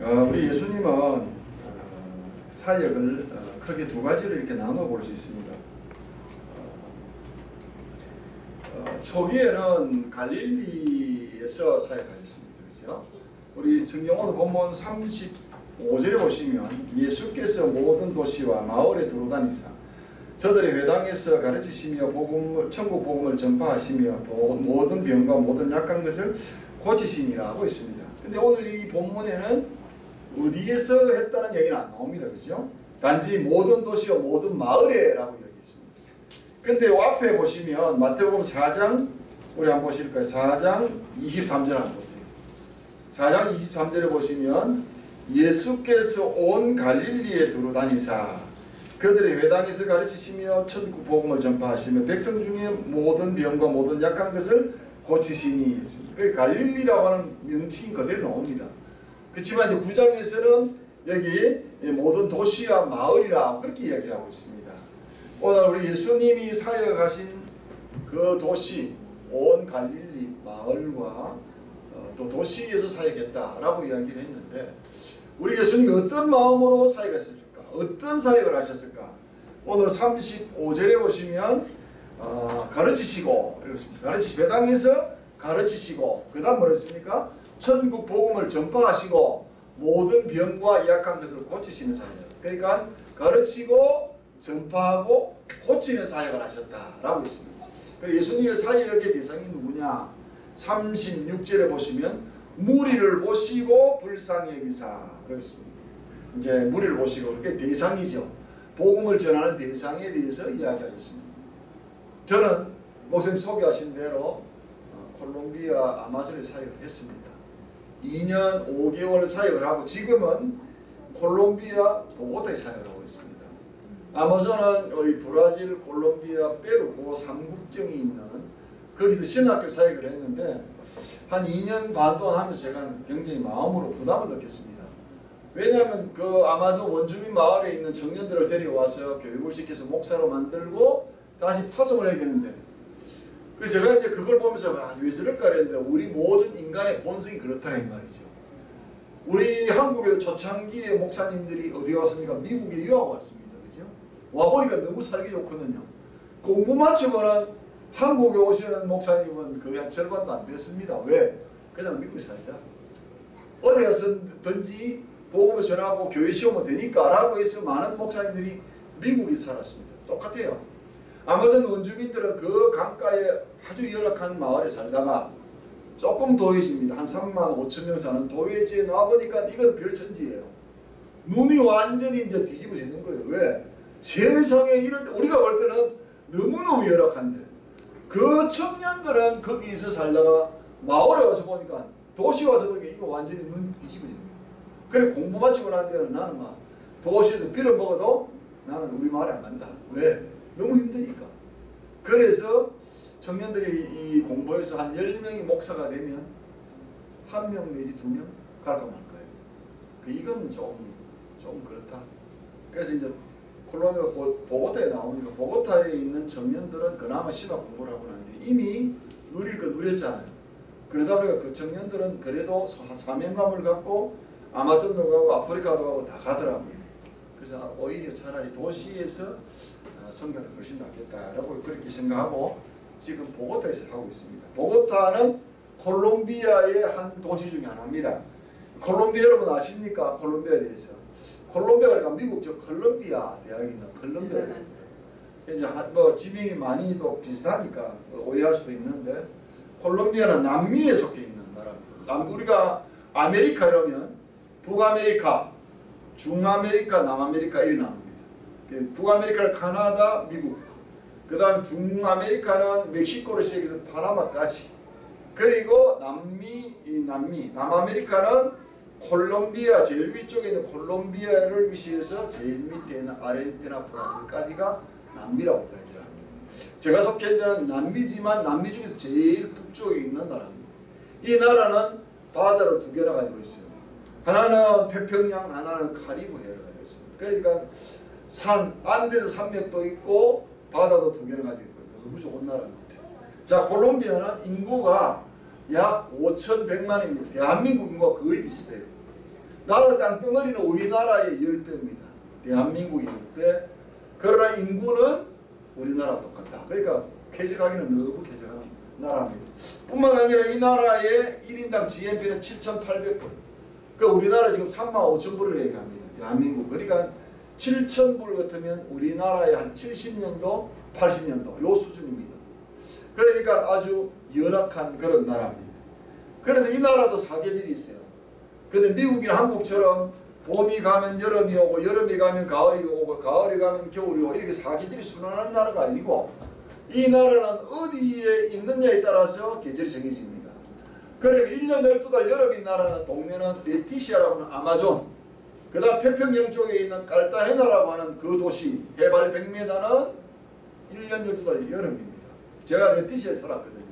어, 우리 예수님은 어, 사역을 어, 크게 두 가지로 이렇게 나눠 볼 수 있습니다. 어, 초기에는 갈릴리에서 사역하셨습니다. 그렇죠? 우리 성경으로 본문 35절에 보시면 예수께서 모든 도시와 마을에 두루다니사 저들의 회당에서 가르치시며 복음, 천국 복음을 전파하시며 모든 병과 모든 약한 것을 고치시니라 하고 있습니다. 근데 오늘 이 본문에는 어디에서 했다는 얘기는 안 나옵니다. 그죠? 단지 모든 도시와 모든 마을에 라고 이야기했습니다. 근데 앞에 보시면 마태복음 4장 우리 한번 보실까요? 4장 23절 한번 보세요. 4장 23절에 보시면 예수께서 온 갈릴리에 두루 다니사 그들의 회당에서 가르치시며 천국 복음을 전파하시며 백성 중에 모든 병과 모든 약한 것을 고치시니 그 갈릴리라고 하는 명칭이 그대로 나옵니다. 그렇지만 이제 구장에서는 여기 모든 도시와 마을이라 그렇게 이야기하고 있습니다. 오늘 우리 예수님이 사역하신 그 도시 온 갈릴리 마을과 어, 또 도시에서 사역했다라고 이야기를 했는데 우리 예수님이 어떤 마음으로 사역했을까? 어떤 사역을 하셨을까? 오늘 35절에 보시면 어, 가르치시고 이렇습니다. 가르치시 배당에서 가르치시고 그 다음 뭐랬습니까? 천국 복음을 전파하시고 모든 병과 약한 것을 고치시는 사역. 그러니까 가르치고 전파하고 고치는 사역을 하셨다라고 있습니다. 그리고 예수님의 사역의 대상이 누구냐? 36절에 보시면 무리를 보시고 불쌍히 여기사 그렇습니다. 이제 무리를 보시고 그게 대상이죠. 복음을 전하는 대상에 대해서 이야기하셨습니다. 저는 목사님 소개하신 대로 어, 콜롬비아 아마존에 사역을 했습니다. 2년 5개월 사역을 하고 지금은 콜롬비아 보고타에 사역을 하고 있습니다. 아마존은 우리 브라질, 콜롬비아, 페루 그 삼국정이 있는 거기서 신학교 사역을 했는데 한 2년 반 동안 하면서 제가 굉장히 마음으로 부담을 느꼈습니다. 왜냐하면 그 아마존 원주민 마을에 있는 청년들을 데려와서 교육을 시켜서 목사로 만들고 다시 파송을 해야 되는데 그래서 제가 이제 그걸 보면서 아, 왜 저럴까 했는데 우리 모든 인간의 본성이 그렇다는 말이죠. 우리 한국의 초창기에 목사님들이 어디 왔습니까? 미국에 유학 왔습니다. 그죠? 와보니까 너무 살기 좋거든요. 공부 마치고는 한국에 오시는 목사님은 거의 한 절반도 안 됐습니다. 왜? 그냥 미국에 살자. 어디 가서든지 복음을 전하고 교회 시험은 되니까 라고 해서 많은 목사님들이 미국에 살았습니다. 똑같아요. 아마존 원주민들은 그 강가에 아주 열악한 마을에 살다가 조금 도회지입니다. 한 3만 5천 명 사는 도회지에 나와보니까 이건 별천지예요. 눈이 완전히 이제 뒤집어지는 거예요. 왜? 세상에 이런 우리가 볼 때는 너무너무 열악한데 그 청년들은 거기서 살다가 마을에 와서 보니까 도시 와서 보니까 이거 완전히 눈이 뒤집어지는 거예요. 그래 공부 마치고 난 데는 나는 막 도시에서 빌어먹어도 나는 우리 마을에 안 간다. 왜? 너무 힘드니까. 그래서 청년들이 이 공부해서 한 10명이 목사가 되면 한 명 내지 두 명 갈까 말까요. 그 이건 좀, 좀 그렇다. 그래서 이제 콜롬비아 보고타에 나오니까 보고타에 있는 청년들은 그나마 신학 공부를 하고 나는데 이미 누릴 거 누렸잖아요. 그러다 보니까 그 청년들은 그래도 사명감을 갖고 아마존도 가고 아프리카도 가고 다 가더라고요. 그래서 오히려 차라리 도시에서 성경을 훨씬 낫겠다라고 그렇게 생각하고 지금 보고타에서 하고 있습니다. 보고타는 콜롬비아의 한 도시 중에 하나입니다. 콜롬비아 여러분 아십니까? 콜롬비아에 대해서. 콜롬비아가 그러니까 미국 저 콜롬비아 대학이 있는 콜롬비아. 이제 뭐 지명이 많이 또 비슷하니까 오해할 수도 있는데 콜롬비아는 남미에 속해 있는 나라입니다. 남 우리가 아메리카 이러면 북아메리카, 중아메리카, 남아메리카 나눕니다. 북아메리카는 카나다, 미국, 그 다음에 중아메리카는 멕시코로 시작해서 파나마까지 그리고 남미, 남미, 남아메리카는 콜롬비아 제일 위쪽에 있는 콜롬비아를 위시해서 제일 밑에 있는 아르헨티나, 브라질까지가 남미라고 이야기를 합니다. 제가 속해 있는 남미지만 남미 중에서 제일 북쪽에 있는 나라입니다. 이 나라는 바다를 두 개나 가지고 있어요. 하나는 태평양, 하나는 카리브 해를 가지고 있습니다. 그러니까 산, 안데스 산맥도 있고 바다도 두 개를 가지고 있고 너무 좋은 나라입니다. 자, 콜롬비아는 인구가 약 5,100만입니다. 대한민국 인구가 거의 비슷해요. 나라 땅덩어리는 우리나라의 열배입니다. 대한민국의 열배. 그러나 인구는 우리나라와 똑같다. 그러니까 쾌적하기는 너무 쾌적한 나라입니다. 뿐만 아니라 이 나라의 1인당 GNP는 7,800불. 그 우리나라 지금 3만 5천 불을 얘기합니다. 대한민국. 그러니까 7천 불 같으면 우리나라의 한 70년도, 80년도 요 수준입니다. 그러니까 아주 열악한 그런 나라입니다. 그런데 이 나라도 사계절이 있어요. 근데 미국이나 한국처럼 봄이 가면 여름이 오고 여름이 가면 가을이 오고 가을이 가면 겨울이 오고 이렇게 사계절이 순환하는 나라가 아니고 이 나라는 어디에 있느냐에 따라서 계절이 정해집니다. 그러니까 1년 12달 여름인 나라는 동네는 레티시아라고 하는 아마존 그 다음 태평양 쪽에 있는 깔타헤나라고 하는 그 도시 해발 100m는 1년 12달 여름입니다. 제가 레티시아에 살았거든요.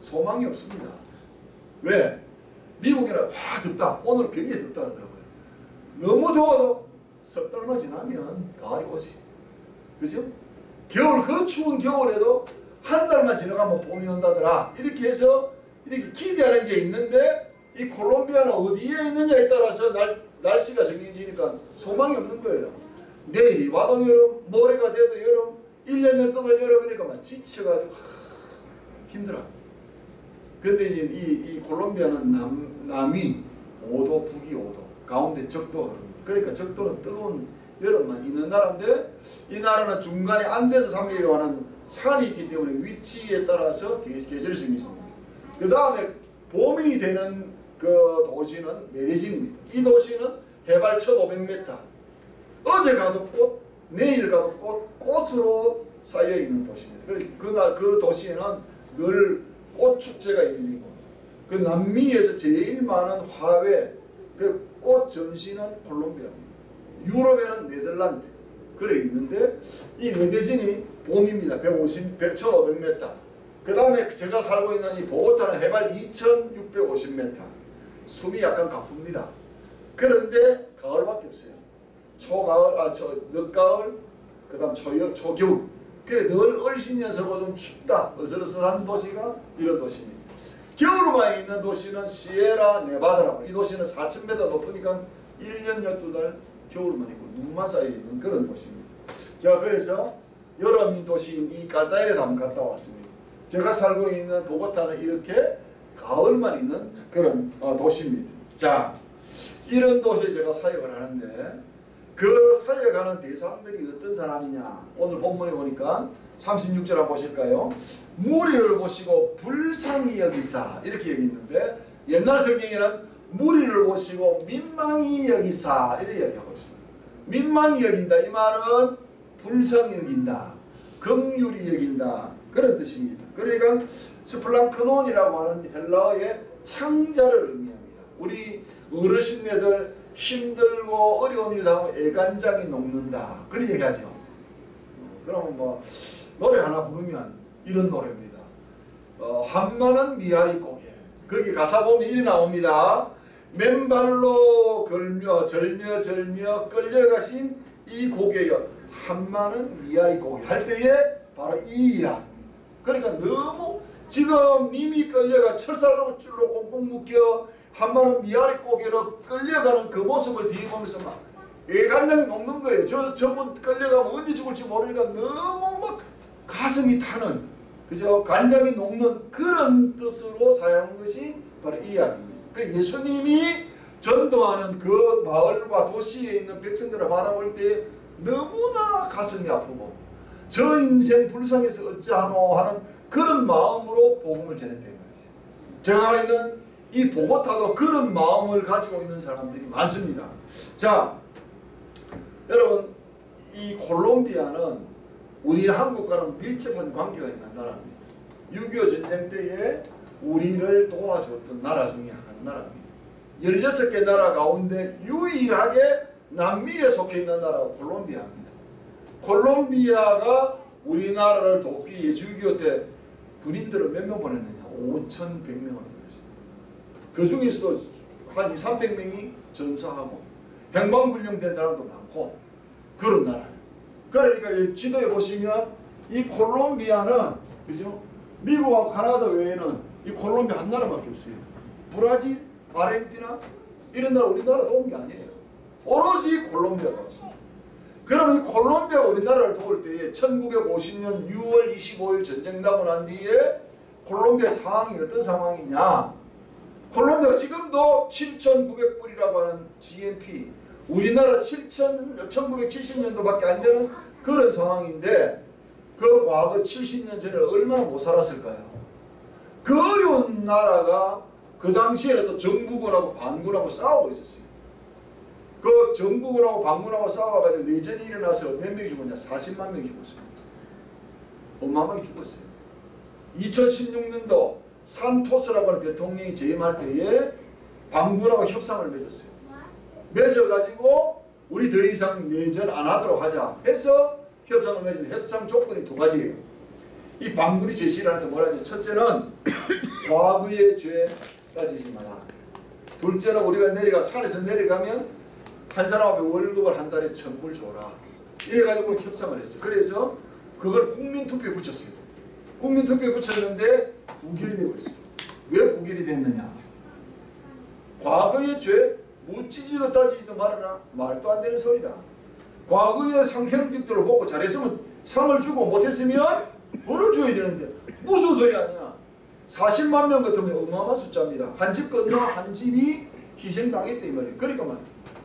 소망이 없습니다. 왜? 미국이라 와 덥다. 오늘 굉장히 덥다 그러더라고요. 너무 더워도 석 달만 지나면 가을이 오지. 그죠? 겨울 그 추운 겨울에도 한 달만 지나가면 봄이 온다더라. 이렇게 해서 이렇게 기대하는 게 있는데 이 콜롬비아는 어디에 있느냐에 따라서 날, 날씨가 정해지니까 소망이 없는 거예요. 내일이 와도 여름, 모레가 돼도 여름, 1년 12달 여름이니까 막 지쳐가지고 하, 힘들어. 근데 이제 이, 이 콜롬비아는 남, 남위 5도, 북위 5도, 가운데 적도. 그러니까 적도는 뜨거운 여름만 있는 나라인데 이 나라는 중간에 안데스 산맥이라고 하는 산이 있기 때문에 위치에 따라서 계- 계절이 정해집니다. 그 다음에 봄이 되는 그 도시는 메데진입니다. 이 도시는 해발 1500m. 어제 가도 꽃, 내일 가도 꽃, 꽃으로 쌓여 있는 도시입니다. 그날 그 도시에는 늘 꽃 축제가 열리고 그 남미에서 제일 많은 화훼 그 꽃 전시는 콜롬비아입니다. 유럽에는 네덜란드 그래 있는데 이 메데진이 봄입니다. 150, 100, 1500m. 그 다음에 제가 살고 있는 이 보고타는 해발 2650m. 숨이 약간 가쁩니다. 그런데 가을밖에 없어요. 초가을, 아, 저, 늦가을, 그 다음 초, 초겨울. 그래 늘 얼씬녀서고 좀 춥다. 어슬어슬한 도시가 이런 도시입니다. 겨울만 있는 도시는 시에라 네바다라고. 이 도시는 4,000m 높으니까 1년 12달 겨울만 있고 눈만 쌓여 있는 그런 도시입니다. 자, 그래서 여름인 도시인 이 깔타이레 한번 갔다 왔습니다. 제가 살고 있는 보고타는 이렇게 가을만 있는 그런 어, 도시입니다. 자, 이런 도시에 제가 사역을 하는데 그 사역하는 대상들이 어떤 사람이냐 오늘 본문에 보니까 36절 한번 보실까요? 무리를 보시고 불쌍히 여기사 이렇게 여기 있는데 옛날 성경에는 무리를 보시고 민망히 여기사 이렇게 얘기하고 있습니다. 민망히 여긴다 이 말은 불쌍히 여긴다 긍휼히 여긴다 그런 뜻입니다. 그러니까 스플랑크논이라고 하는 헬라어의 창자를 의미합니다. 우리 어르신네들 힘들고 어려운 일 당하면 애간장이 녹는다. 그런 얘기하죠. 어, 그러면 뭐 노래 하나 부르면 이런 노래입니다. 어, 한마는 미아리 고개. 거기 가사 보면 이리 나옵니다. 맨발로 걸며 절며 절며 끌려가신 이 고개여 한마는 미아리 고개 할 때에 바로 이 이야기. 그러니까 너무 지금 님이 끌려가 철사로 줄로 꽁꽁 묶여 한마는 미아리 고개로 끌려가는 그 모습을 뒤에 보면서 막 애간장이 녹는 거예요. 저 저분 끌려가면 언제 죽을지 모르니까 너무 막 가슴이 타는 그죠? 간장이 녹는 그런 뜻으로 사용한 것이 바로 이 이야기입니다. 그 예수님이 전도하는 그 마을과 도시에 있는 백성들을 바라볼 때 너무나 가슴이 아프고 저 인생 불쌍해서 어찌하노 하는 그런 마음으로 복음을 전했다는 말이죠. 제가 있는 이 보고타도 그런 마음을 가지고 있는 사람들이 많습니다. 자, 여러분 이 콜롬비아는 우리 한국과는 밀접한 관계가 있는 나라입니다. 6.25 전쟁 때에 우리를 도와줬던 나라 중에 한 나라입니다. 16개 나라 가운데 유일하게 남미에 속해 있는 나라가 콜롬비아입니다. 콜롬비아가 우리나라를 돕기 위해서 6.25 때 군인들을 몇 명 보냈느냐? 5,100명을 보냈어요. 그 중에서도 한 2, 300명이 전사하고 행방불명된 사람도 많고 그런 나라예요. 그러니까 이 지도에 보시면 이 콜롬비아는 그죠? 미국하고 카나다 외에는 이 콜롬비아 한 나라밖에 없어요. 브라질, 아르헨티나, 이런 나라 우리나라 게 아니에요. 오로지 콜롬비아가 왔습니 다. 그럼 이 콜롬비아가 우리나라를 도울 때에 1950년 6월 25일 전쟁 나고 난 뒤에 콜롬비아 상황이 어떤 상황이냐 콜롬비아가 지금도 7,900불이라고 하는 GNP 우리나라 7천 1970년도밖에 안 되는 그런 상황인데 그 과거 70년 전에 얼마나 못 살았을까요? 그 어려운 나라가 그 당시에 또 정부군하고 반군하고 싸우고 있었어요. 그 정부군하고 반군하고 싸워가지고 내전이 일어나서 몇 명이 죽었냐? 40만 명이 죽었습니다. 어마어마하게 죽었어요. 2016년도 산토스라고 하는 대통령이 재임할 때에 반군하고 협상을 맺었어요. 맺어가지고 우리 더 이상 내전 안 하도록 하자 해서 협상을 맺었는데 협상 조건이 두 가지예요. 이 반군이 제시를 하는데 뭐라냐 첫째는 과거의 죄 따지지 마라. 둘째는 우리가 내려가 산에서 내려가면 한 사람한테 월급을 한 달에 천불 줘라. 이래가지고 협상을 했어요. 그래서 그걸 국민투표에 붙였어요. 국민투표에 붙였는데 부결이 되어버렸어요. 왜 부결이 됐느냐? 과거의 죄 묻지지도 따지지도 말아라. 말도 안 되는 소리다. 과거의 상형직들을 보고 잘했으면 상을 주고 못했으면 벌을 줘야 되는데 무슨 소리 아니야. 40만 명 같으면 어마어마한 숫자입니다. 한 집 건너 한 집이 희생당했다 이 말이에요. 그러니까 말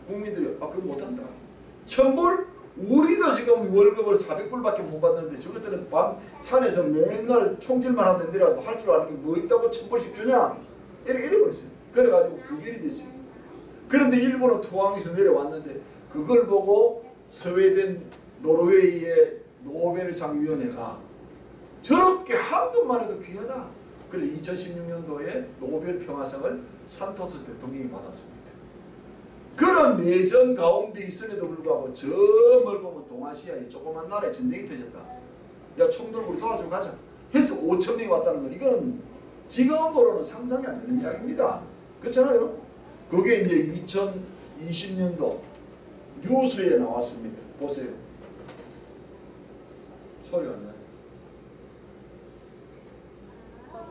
국민들이 아 그거 못한다. 천불? 우리도 지금 월급을 400불밖에 못 받는데 저것들은 밤 산에서 맨날 총질만 하는 데라도 할 줄 아는 게 뭐 있다고 천불씩 주냐? 이렇게 이래 버렸어요. 그래가지고 부결이 됐어요. 그런데 일본은 투항에서 내려왔는데 그걸 보고 스웨덴, 노르웨이의 노벨상위원회가 저렇게 한 것만 해도 귀하다. 그래서 2016년도에 노벨 평화상을 산토스 대통령이 받았습니다. 그런 내전 가운데 있음에도 불구하고 저 멀보면 동아시아의 조그만 나라에 전쟁이 터졌다. 야 총들 우리 도와주고 가자. 해서 5천 명이 왔다는 건 이건 지금으로는 상상이 안 되는 이야기입니다. 그렇잖아요. 그게 이제 2020년도 뉴스에 나왔습니다. 보세요. 소리가 안 나요.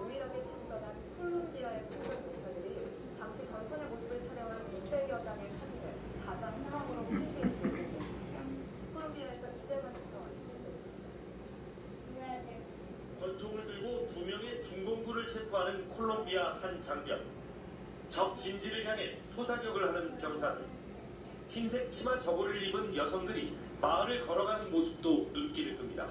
유일하게 참전한 콜롬비아의 참전 용사들이 당시 전선의 모습을 촬영한 600여 장의 사진을 사상 처음으로 KBS에 공개했습니다. 콜롬비아에서 이재만 특파원이 취재했습니다. 권총을 들고 두 명의 중공군을 체포하는 콜롬비아 한 장병. 적 진지를 향해 토사격을 하는 병사들. 흰색 치마 저고를 입은 여성들이 마을을 걸어가는 모습도 눈길을 끕니다.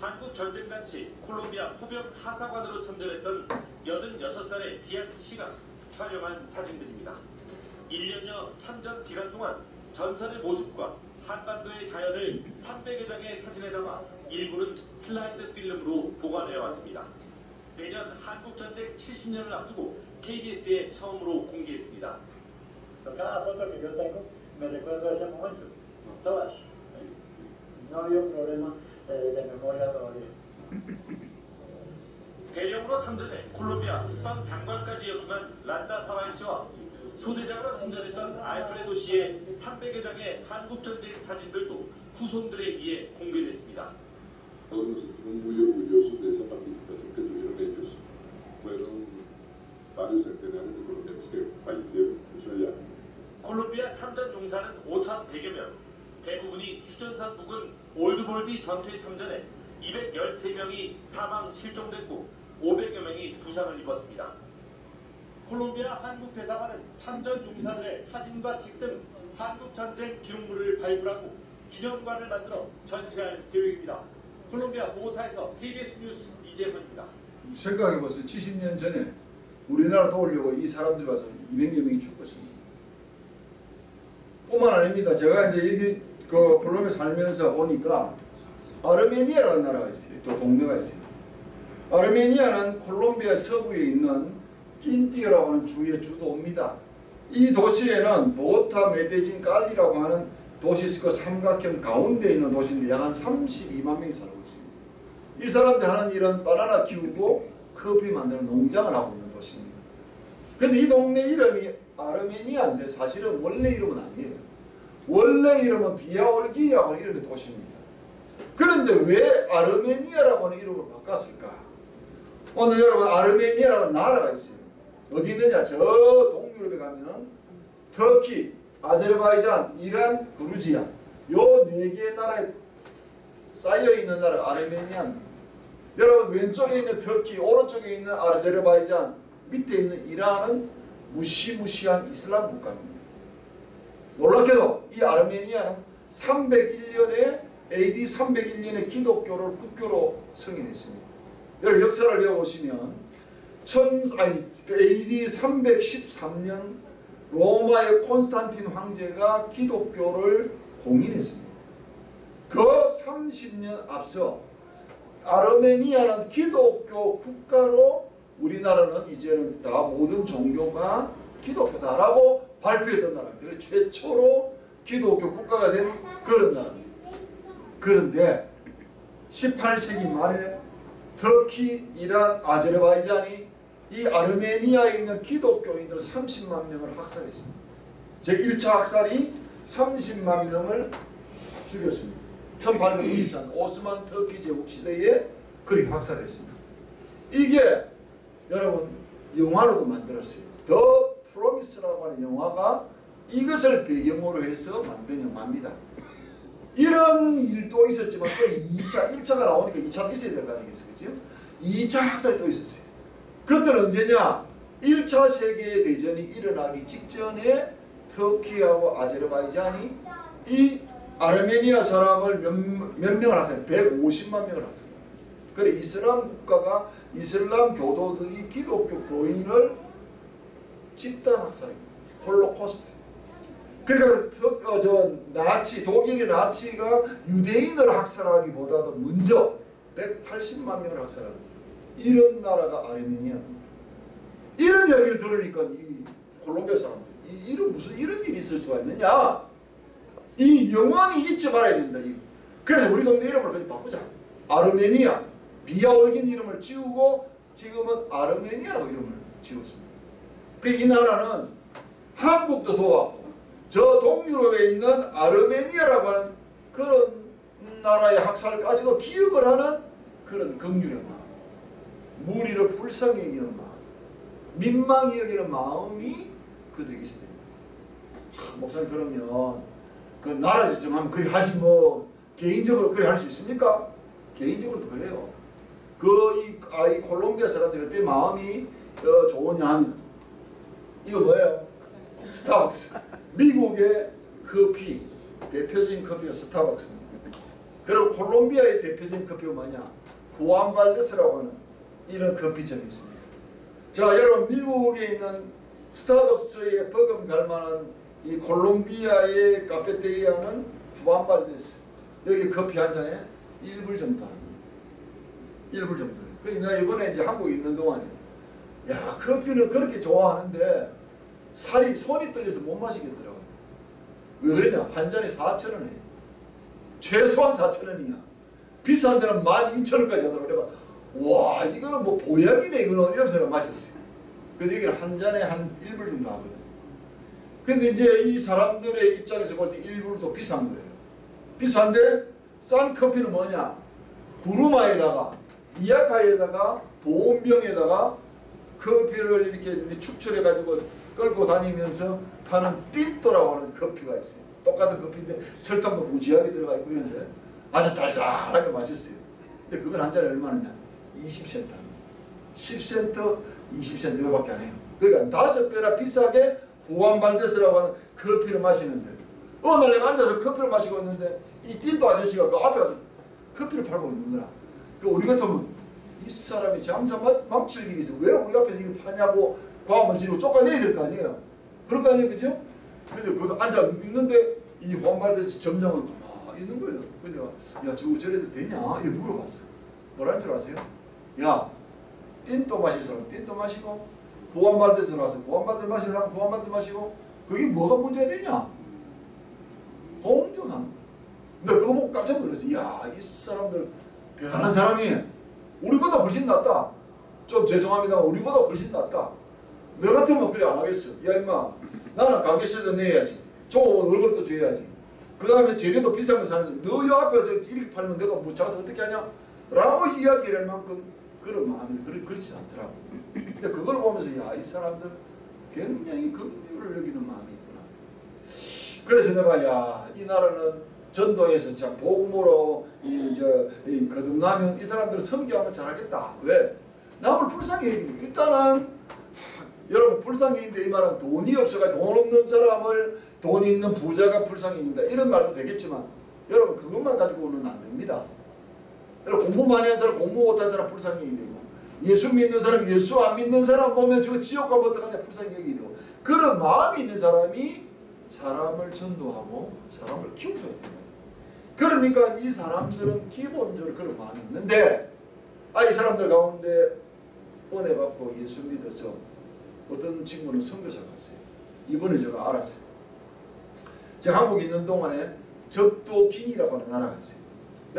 한국 전쟁 당시 콜롬비아 포병 하사관으로 참전했던 86살의 디아스 씨가 촬영한 사진들입니다. 1년여 참전 기간 동안 전선의 모습과 한반도의 자연을 300여 장의 사진에 담아 일부는 슬라이드 필름으로 보관해 왔습니다. 내년 한국전쟁 70년을 앞두고 KBS에 처음으로 공개했습니다. Cada foto que yo tengo me recuerdo ese momento, todas. No había un problema de memoria todavía. 대령으로 참전해 콜롬비아 국방 장관까지 역임한 란다 사와이 씨와 소대장으로 참전했던 알프레도 씨의 300여 장의 한국전쟁 사진들도 후손들에 의해 공개됐습니다. Todos nos muy orgullosos de esa participación que tuvieron ellos. Fueron varios centenares de colombianos que fallecieron, eso allá. 콜롬비아 참전 용사는 5,100여 명, 대부분이 휴전선 부근 올드볼디 전투에 참전해 213명이 사망 실종됐고 500여 명이 부상을 입었습니다. 콜롬비아 한국 대사관은 참전 용사들의 사진과 책 등 한국 전쟁 기록물을 발굴하고 기념관을 만들어 전시할 계획입니다. 콜롬비아 보고타에서 KBS 뉴스 이재현입니다. 생각해보세요. 70년 전에 우리나라 도우려고 이 사람들 와서 200여 명이 죽었습니다. 뿐만 아닙니다. 제가 이제 여기 그 콜롬비아 살면서 보니까 아르메니아라는 나라가 있어요. 또 동네가 있어요. 아르메니아는 콜롬비아 서부에 있는 낀티어라고 하는 주의 주도입니다. 이 도시에는 보타, 메데진, 깔리라고 하는 도시 그 삼각형 가운데 있는 도시인데 약 한 32만 명이 살고 있습니다. 이 사람들 하는 일은 바나나 키우고 커피 만드는 농장을 하고 있는 도시입니다. 근데 이 동네 이름이 아르메니아인데 사실은 원래 이름은 아니에요. 원래 이름은 비아올기라고 하는 이름의 도시입니다. 그런데 왜 아르메니아라고 하는 이름을 바꿨을까? 오늘 여러분 아르메니아라는 나라가 있어요. 어디 있느냐? 저 동유럽에 가면 터키, 아제르바이잔, 이란, 그루지아 요 네 개의 나라에 쌓여 있는 나라가 아르메니아입니다. 여러분 왼쪽에 있는 터키, 오른쪽에 있는 아제르바이잔, 밑에 있는 이란은 무시무시한 이슬람 국가입니다. 놀랍게도 이 아르메니아는 301년에 AD 301년에 기독교를 국교로 승인했습니다. 여러분 역사를 배워보시면 천, 아니, 그 AD 313년 로마의 콘스탄틴 황제가 기독교를 공인했습니다. 그 30년 앞서 아르메니아는 기독교 국가로 우리나라는 이제는 다 모든 종교가 기독교다라고 발표했던 나라입니다. 최초로 기독교 국가가 된 그런 나라입니다. 그런데 18세기 말에 터키, 이란, 아제르바이잔이 이 아르메니아에 있는 기독교인들 30만 명을 학살했습니다. 제1차 학살이 30만 명을 죽였습니다. 1893년 오스만 터키 제국 시대에 그리 학살했습니다. 이게 여러분 영화로도 만들었어요. 더 프로미스라고 하는 영화가 이것을 배경으로 해서 만든 영화입니다. 이런 일도 있었지만 또 2차, 1차가 나오니까 2차도 있어야 될거 아니겠어요? 그죠? 2차 학살이 또 있었어요. 그때는 언제냐? 1차 세계대전이 일어나기 직전에 터키하고 아제르바이잔이 이 아르메니아 사람을 몇, 몇 명을 학살 150만 명을 학살 그래 이슬람 국가가 이슬람 교도들이 기독교 교인을 집단 학살입니다. 홀로코스트. 그러니까 터- 어, 저 나치 독일의 나치가 유대인을 학살하기보다도 먼저 180만 명을 학살한 이런 나라가 아르메니아입니다. 이런 얘기를 들으니까 이 콜롬비아 사람들 이, 이런 무슨 이런 일이 있을 수가 있느냐? 이 영원히 잊지 말아야 된다. 이. 그래서 우리 동네 이름을 그냥 바꾸자. 아르메니아 비아 올긴 이름을 지우고 지금은 아르메니아라고 이름을 지었습니다. 그이 나라는 한국도 도왔고 저 동유럽에 있는 아르메니아라고 하는 그런 나라의 학살까지도 기억을 하는 그런 긍휼의 마음 무리를 불쌍히 여기는 마음 민망히 여기는 마음이 그들에게. 하, 목사님 그러면 그 나라에서 정하면 그리 하지 뭐 개인적으로 그리 할 수 있습니까? 개인적으로도 그래요. 그이 아, 이 콜롬비아 사람들이 그때 마음이 어, 좋으냐 하면 이거 뭐예요? 스타벅스. 미국의 커피 대표적인 커피가 스타벅스입니다. 그리고 콜롬비아의 대표적인 커피가 뭐냐? 후안발데스라고 하는 이런 커피점이 있습니다. 자, 여러분 미국에 있는 스타벅스에 버금갈 만한 이 콜롬비아의 카페테리아는 후안발데스. 여기 커피 한 잔에 1불 정도 합니다. 1불 정도. 내가 이번에 이제 한국에 있는 동안에 야 커피를 그렇게 좋아하는데 살이 손이 떨려서 못 마시겠더라고요. 왜 그러냐? 한 잔에 4천 원이에요. 최소한 4천 원이야. 비싼 데는 12,000원까지 하더라고요. 와 이거는 뭐 보약이네 이거는 이러면서 마셨어요. 근데 여기는 한 잔에 한 1불 정도 하거든. 근데 이제 이 사람들의 입장에서 볼 때 1불도 비싼 거예요. 비싼데 싼 커피는 뭐냐? 구루마에다가 이아카에다가 보온병에다가 커피를 이렇게 축출해 가지고 끌고 다니면서 파는 띵또라고 하는 커피가 있어요. 똑같은 커피인데 설탕도 무지하게 들어가 있고 이런데 아주 달달하게 맛있어요. 근데 그건 한 잔에 얼마냐? 20센트. 10센트, 20센트 이거밖에 안 해요. 그러니까 다섯 배나 비싸게 후안발데스라고 하는 커피를 마시는데 날 내가 앉아서 커피를 마시고 있는데 이 띵또 아저씨가 그 앞에 가서 커피를 팔고 있는 거야. 그 우리 같으면 이 사람이 장사 막- 망칠 일이 있어. 왜 우리 앞에서 이거 파냐고 과음을 지르고 쫓아내야 될 거 아니에요. 그럴 거 아니에요. 그죠? 근데 그 앉아 있는데 이 황발대지 점장은 가만히 있는 거예요. 근데 야 저거 저래도 되냐? 이렇게 물어봤어. 뭐라는 줄 아세요? 야 띵또 마실 사람 띵또 마시고 후안발대에서 나와서 후안발대 마실 사람 후안발대 마시고 그게 뭐가 문제가 되냐? 거야. 근데 그거 보고 깜짝 놀랐어. 야, 이 사람들 대단한 사람이 우리보다 훨씬 낫다. 좀 죄송합니다만 우리보다 훨씬 낫다. 너 같으면 그래 안 하겠어. 야 임마 나는 가게세도 내야지. 좋은 월급도 줘야지. 그 다음에 재료도 비싼 거 사는데 너여 앞에서 이렇게 팔면 내가 뭐 작아서 어떻게 하냐? 라고 이야기를 할 만큼 그런 마음이 그렇, 그렇지 않더라고. 근데 그걸 보면서 야 이 사람들 굉장히 긍휼을 여기는 마음이 있구나. 그래서 내가 야 이 나라는 전도에서 참 복음으로 이저 이 거듭나면 이 사람들 선교하면 잘하겠다. 왜? 남을 불쌍히. 일단은 하, 여러분 불쌍히 여긴다 이 말은 돈이 없어가 돈 없는 사람을 돈 있는 부자가 불쌍히 여긴다 이런 말도 되겠지만 여러분 그것만 가지고는 안 됩니다. 여러분 공부 많이 한 사람 공부 못한 사람 불쌍히 여기고 예수 믿는 사람 예수 안 믿는 사람 보면 저 지옥 가면 어떡하냐 불쌍히 여기고 그런 마음이 있는 사람이 사람을 전도하고 사람을 키울 수 있다. 그러니까 이 사람들은 기본적으로 그런 마음이 있는데 아 이 사람들 가운데 은혜 받고 예수 믿어서 어떤 친구는 선교사 갔어요. 이번에 제가 알았어요. 제가 한국에 있는 동안에 적도긴이라고 하는 나라가 있어요.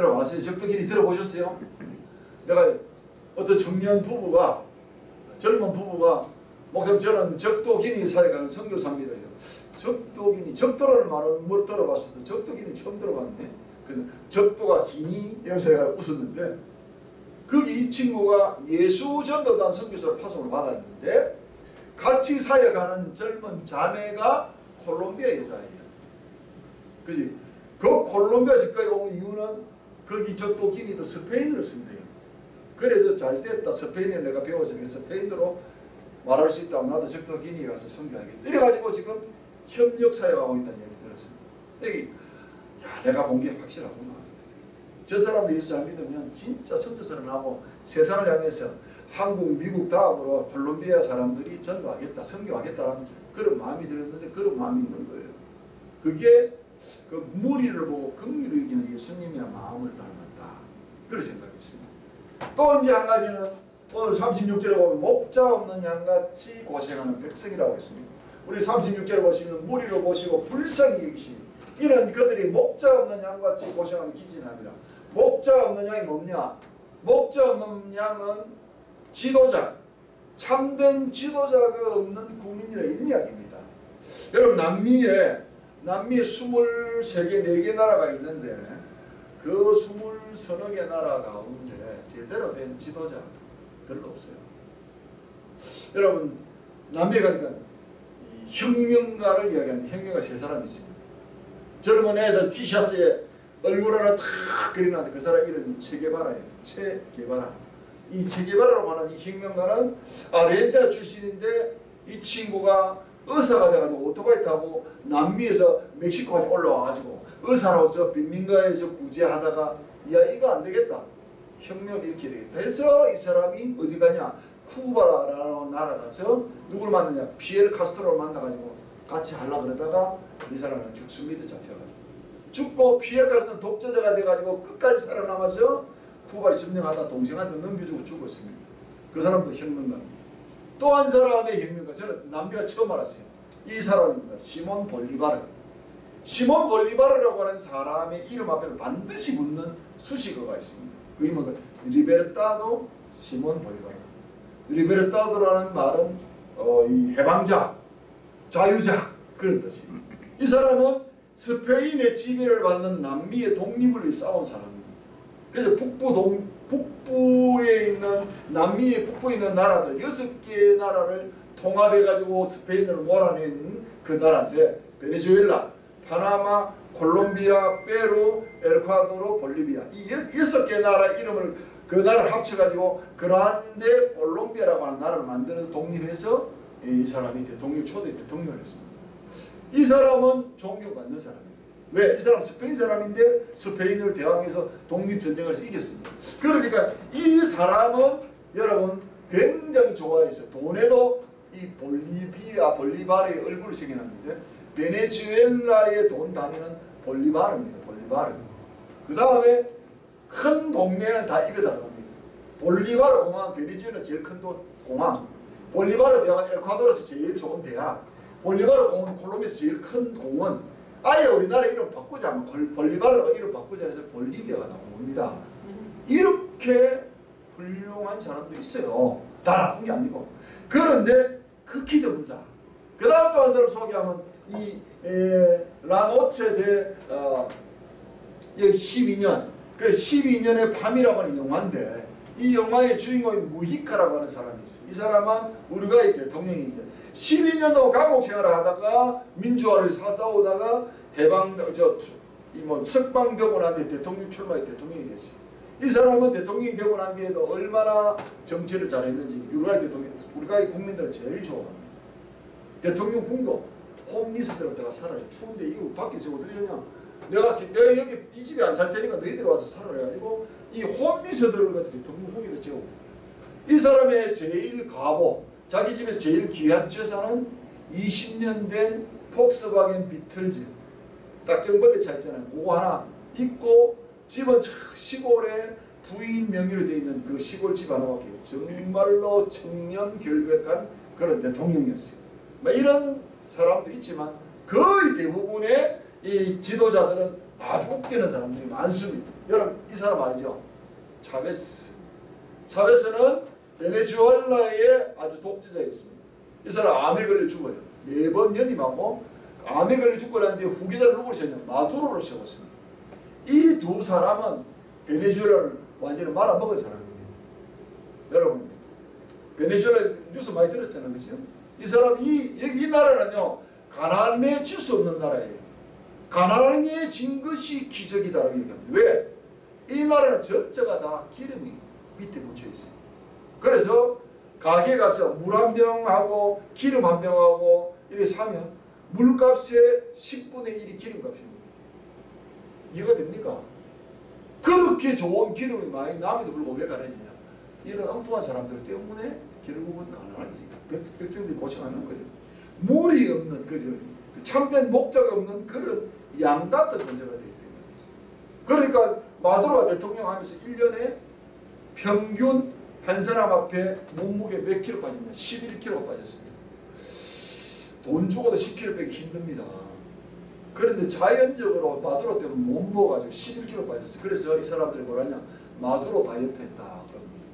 아세요? 적도긴이 들어보셨어요? 내가 어떤 청년 부부가 젊은 부부가 목사님 저는 적도긴이 사회 가는 선교사입니다. 적도긴이 적도라는 말은 못 들어봤어도 적도긴이 처음 들어봤네. 그 적도가 기니 이러면서 제가 웃었는데 거기 이 친구가 예수 전도단 선교사를 파송을 받았는데 같이 사역하는 젊은 자매가 콜롬비아 여자예요. 그지? 그 콜롬비아에서까지 온 이유는 거기 적도기니도 스페인어를 쓴대요. 그래서 잘 됐다. 스페인어 내가 배워서 스페인어로 말할 수 있다면 나도 적도 기니 가서 선교하겠다. 이래가지고 지금 협력 사역하고 있다는 얘기 들었어요. 여기 야 내가 본 게 확실하구나. 저 사람도 예수 잘 믿으면 진짜 선교사를 하고 세상을 향해서 한국, 미국 다음으로 콜롬비아 사람들이 전도하겠다, 선교하겠다는 그런 마음이 들었는데 그런 마음이 있는 거예요. 그게 그 무리를 보고 긍휼을 여기는 예수님의 마음을 닮았다. 그런 생각했습니다. 또 이제 한 가지는 오늘 36절에 보면 목자 없는 양같이 고생하는 백성이라고 했습니다. 우리 36절에 보시면 무리를 보시고 불쌍히 여기시니 이는 그들이 목자 없는 양같이 고생하는 기진함이라. 목자 없는 양이 뭐냐? 목자 없는 양은 지도자, 참된 지도자가 없는 국민이라 이런 이야기입니다. 여러분 남미에 남미 23개, 4개 나라가 있는데 그 20서너 개 나라 가운데 제대로 된 지도자 별로 없어요. 여러분 남미에 가니까 이 혁명가를 이야기하는 혁명가 세 사람이 있습니다. 젊은 애들 티셔츠에 얼굴 하나 탁 그려놨는데 그 사람 이름이 체게바라예요. 체게바라. 이 체게바라라고 하는 이 혁명가는 아르헨티나 출신인데 이 친구가 의사가 돼가지고 오토바이 타고 남미에서 멕시코까지 올라와가지고 의사로서 빈민가에서 구제하다가 야 이거 안 되겠다. 혁명을 일으켜야 되겠다. 해서 이 사람이 어디 가냐? 쿠바라는 나라 가서 누굴 만나냐? 피엘 카스트로를 만나가지고 같이 하려고 그러다가 이 사람은 죽습니다 잡혀가지고. 죽고 피엘 카스트는 독재자가 돼가지고 끝까지 살아남아서 쿠바를 점령하다 동생한테 넘겨주고 죽었습니다. 그 사람도 혁명가입니다 또 한 사람의 혁명가 저는 남미가 처음 알았어요. 이 사람입니다. 시몬 볼리바르. 시몬 볼리바르라고 하는 사람의 이름 앞에 반드시 붙는 수식어가 있습니다. 그 이름은 리베르타도 시몬 볼리바르. 리베르타도라는 말은 어, 이 해방자, 자유자 그런 뜻입니다. 이 사람은 스페인의 지배를 받는 남미의 독립을 위해 싸운 사람입니다. 그래서 북부 동 북부에 있는 남미의 북부에 있는 나라들 여섯 개의 나라를 통합해 가지고 스페인을 몰아낸 그 나라인데 베네수엘라, 파나마, 콜롬비아, 페루, 엘콰도르, 볼리비아 이 여- 여섯 개 나라 이름을 그 나라를 합쳐가지고 그란데 콜롬비아라고 하는 나라를 만들어서 독립해서 이 사람이 대통령 초대 대통령을 했습니다. 이 사람은 존경받는 사람이에요. 왜? 이 사람 스페인 사람인데 스페인을 대항해서 독립전쟁에서 이겼습니다. 그러니까 이 사람은 여러분 굉장히 좋아해서 돈에도 이 볼리비아, 볼리바르의 얼굴을 새겨놨는데 베네수엘라의 돈 단위는 볼리바르입니다. 볼리바르. 그 다음에 큰 동네는 다 이거 들어갑니다. 볼리바르 공항, 베네수엘라 제일 큰 도- 공항. 볼리바르 대학은 엘콰도르에서 제일 좋은 대학. 볼리바르 공원 콜롬비아에서 제일 큰 공원. 아예 우리나라 이름 바꾸자. 콜- 볼리바르가 이름 바꾸자 해서 볼리비아가 나온 겁니다. 이렇게 훌륭한 사람도 있어요. 다 나쁜 게 아니고. 그런데 극히 드물다. 그 다음 또 한 사람 소개하면 이 에, 라노체 대 어, 여기 12년 그 12년의 밤이라고 하는 영화인데 이 영화의 주인공인 무히카라고 하는 사람이 있어요. 이 사람은 우루과이 대통령인데 12년도 감옥 생활을 하다가 민주화를 사싸우다가 해방 저이뭐 석방되고 난 뒤에 대통령 출마해 대통령이 됐어요. 이 사람은 대통령이 되고 난 뒤에도 얼마나 정치를 잘했는지 우루과이 대통령 우루과이 국민들은 제일 좋아합니다. 대통령 궁도 홈리스트로 들어가 살아요. 추운데 이거 밖에서 어떻게 하냐? 내가 기- 내가 여기 이 집에 안 살 테니까 너희들 와서 살아라 가지고 이 홈리스트를 갖다 대통령 후기도 채우고 이 사람의 제일 가보 자기 집에서 제일 귀한 재산은 20년 된 폭스바겐 비틀즈 딱정벌레 차 있잖아요. 그거 하나 있고 집은 저 시골에 부인 명의로 되어 있는 그 시골집 하나밖에. 정말로 청년 결백한 그런 대통령이었어요. 뭐 이런 사람도 있지만 거의 대부분의 이 지도자들은 아주 웃기는 사람들이 많습니다. 여러분 이 사람 알죠? 차베스. 차베스는 베네수엘라의 아주 독재자였습니다. 이 사람 암에 걸려 죽어요. 네 번 연임하고 암에 걸려 죽고 난 뒤에 후계자를 누구로 세웠냐? 마두로를 세웠습니다. 이 두 사람은 베네수엘라를 완전히 말아먹은 사람입니다. 여러분 베네수엘라 뉴스 많이 들었잖아요. 그죠? 이 사람 이, 이 나라는요 가난에 질 수 없는 나라예요. 가난에 진 것이 기적이다라고 얘기합니다. 왜? 이 나라는 전체가 다 기름이 밑에 묻혀 있어요. 그래서 가게 가서 물 한 병하고 기름 한 병하고 이렇게 사면 물값의 10분의 1이 기름값입니다. 이해가 됩니까? 그렇게 좋은 기름이 많이 남에도 불구하고 왜 가난이냐? 이런 엉뚱한 사람들 때문에 결국은 가난하지. 백- 백성들이 고생하는 거예요. 물이 없는 그저 그 참된 목자가 없는 그런 양 같은 존재가 되기 때문에. 그러니까 마두로가 대통령 하면서 1년에 평균 한 사람 앞에 몸무게 몇 킬로 빠졌냐? 11킬로가 빠졌습니다. 돈 주고도 10킬로 빼기 힘듭니다. 그런데 자연적으로 마두로 때문에 못 먹어가지고 11킬로 빠졌어요. 그래서 이 사람들이 뭐라냐? 마두로 다이어트 했다. 그럽니다.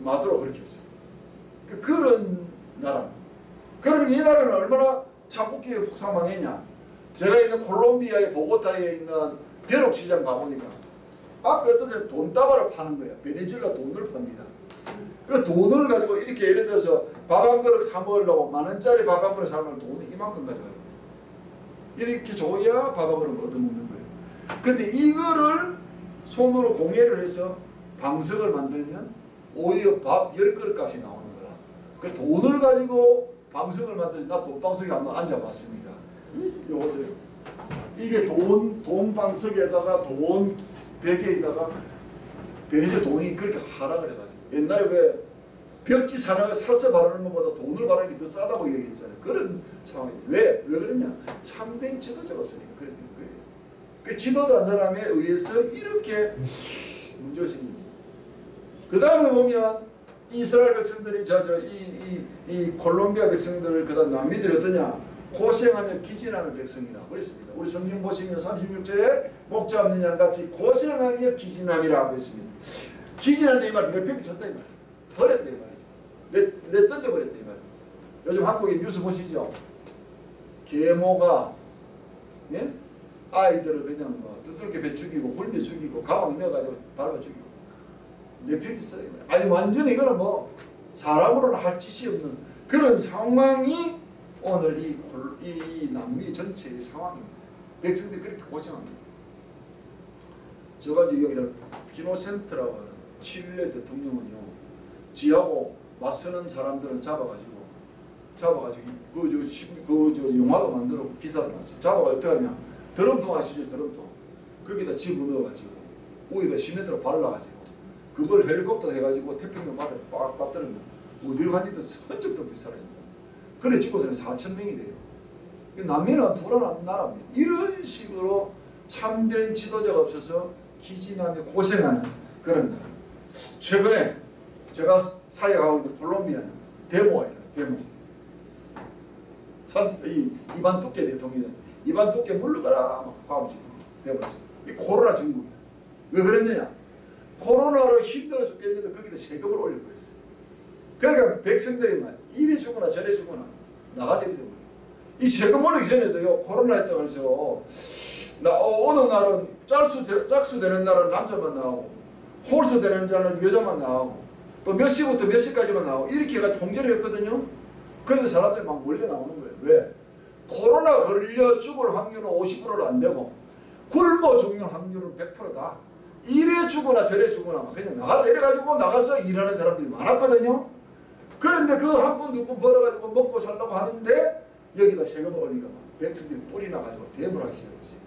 마두로 그렇게 했어요. 그, 그런 나라. 그러니까 이 나라는 얼마나 창국기에 폭삭망했냐. 제가 있는 콜롬비아의 보고타에 있는 대륙 시장 가보니까 앞에 어떤 사람이 돈다발을 파는 거야. 베네수엘라 돈을 팝니다. 그 돈을 가지고 이렇게 예를 들어서 밥 한 그릇 사 먹으려고 만 원짜리 밥 한 그릇 사 먹으면 돈이 이만큼 가져가요. 이렇게 줘야 밥 한 그릇 얻어먹는 거예요. 근데 이거를 손으로 공예를 해서 방석을 만들면 오히려 밥 열 그릇 값이 나오는 거야. 그 돈을 가지고 방석을 만들 나 돈방석에 한번 앉아봤습니다. 이거 보세요. 이게 돈, 돈 방석에다가 돈 베개에다가 베네즈 돈이 그렇게 하락을 해가지고 옛날에 왜 벽지 사는 사서 바르는 것보다 돈을 바르는 게 더 싸다고 얘기했잖아요. 그런 상황이 왜? 왜 그러냐? 참된 지도자가 없으니까 그래 된 거예요. 그 지도자 한 사람에 의해서 이렇게 문제가 거예요. 그 다음에 보면 이스라엘 백성들이 저저이이 이 콜롬비아 백성들 그다음 남미들이 어떠냐 고생하며 기진하는 백성이라고 그랬습니다. 우리 성경 보시면 36절에 목자 없는 양 같이 고생하며 기진함이라고 했습니다. 기진한다 이 말, 몇평 쳤다 이 말, 버렸다 이 말이죠. 내, 내 던져버렸다 이 말. 요즘 한국의 뉴스 보시죠. 계모가 예? 아이들을 그냥 뭐 두들겨 배 죽이고 굴며 죽이고 가방 내가지고 밟아 죽이고 내 편이 있어요. 아니 완전히 이거는 뭐 사람으로는 할 짓이 없는 그런 상황이 오늘 이, 골- 이, 이 남미 전체의 상황입니다. 백성들이 그렇게 고생합니다. 제가 이제 여기다 피노센트라고 하는 칠레 대통령은요 지하고 맞서는 사람들은 잡아가지고 잡아가지고 그저 영화도 만들어 기사도 났어요. 잡아가지고 어떻게 하냐 드럼통 아시죠 드럼통 거기다 집어넣어가지고 위에다 시멘트로 발라가지고 그걸 헬리콥터 해가지고 태평양 바다에 빡 빠뜨리면 어디로 간지도 흔적도 없이 사라진다. 그래 죽고서는 4천 명이 돼요. 이 남미는 불안한 나라입니다. 이런 식으로 참된 지도자가 없어서 기진하며 고생하는 그런 나라. 최근에 제가 사역하고 있는 콜롬비아는 데모예요. 데모. 선, 이 이반 두께 대통령 이반 두께 물러가라 데모에서 이 코로나 정부야. 왜 그랬느냐? 코로나로 힘들어 죽겠는데 거기다 세금을 올려버렸어요. 그러니까 백성들이 막 이래 주거나 저래 주거나 나가져야 되는 거예요. 이 세금 올리기 전에도요 코로나 했다고 해서 나 어, 느 날은 짝수 짝수 되는 날은 남자만 나오고 홀수 되는 날은 여자만 나오고 또 몇 시부터 몇 시까지만 나오고 이렇게 가 통제를 했거든요. 그런데 사람들이 막 몰려 나오는 거예요. 왜? 코로나 걸려 죽을 확률은 50%도 안 되고 굶어 죽는 확률은 100%다. 이래 죽거나 저래 죽거나 막 그냥 나가자 이래가지고 나가서 일하는 사람들이 많았거든요. 그런데 그 한 푼 두 푼 벌어가지고 먹고 살려고 하는데 여기다 세금 올리니까 막 백성들이 뿌리 나가지고 대물 하기 시작했어요.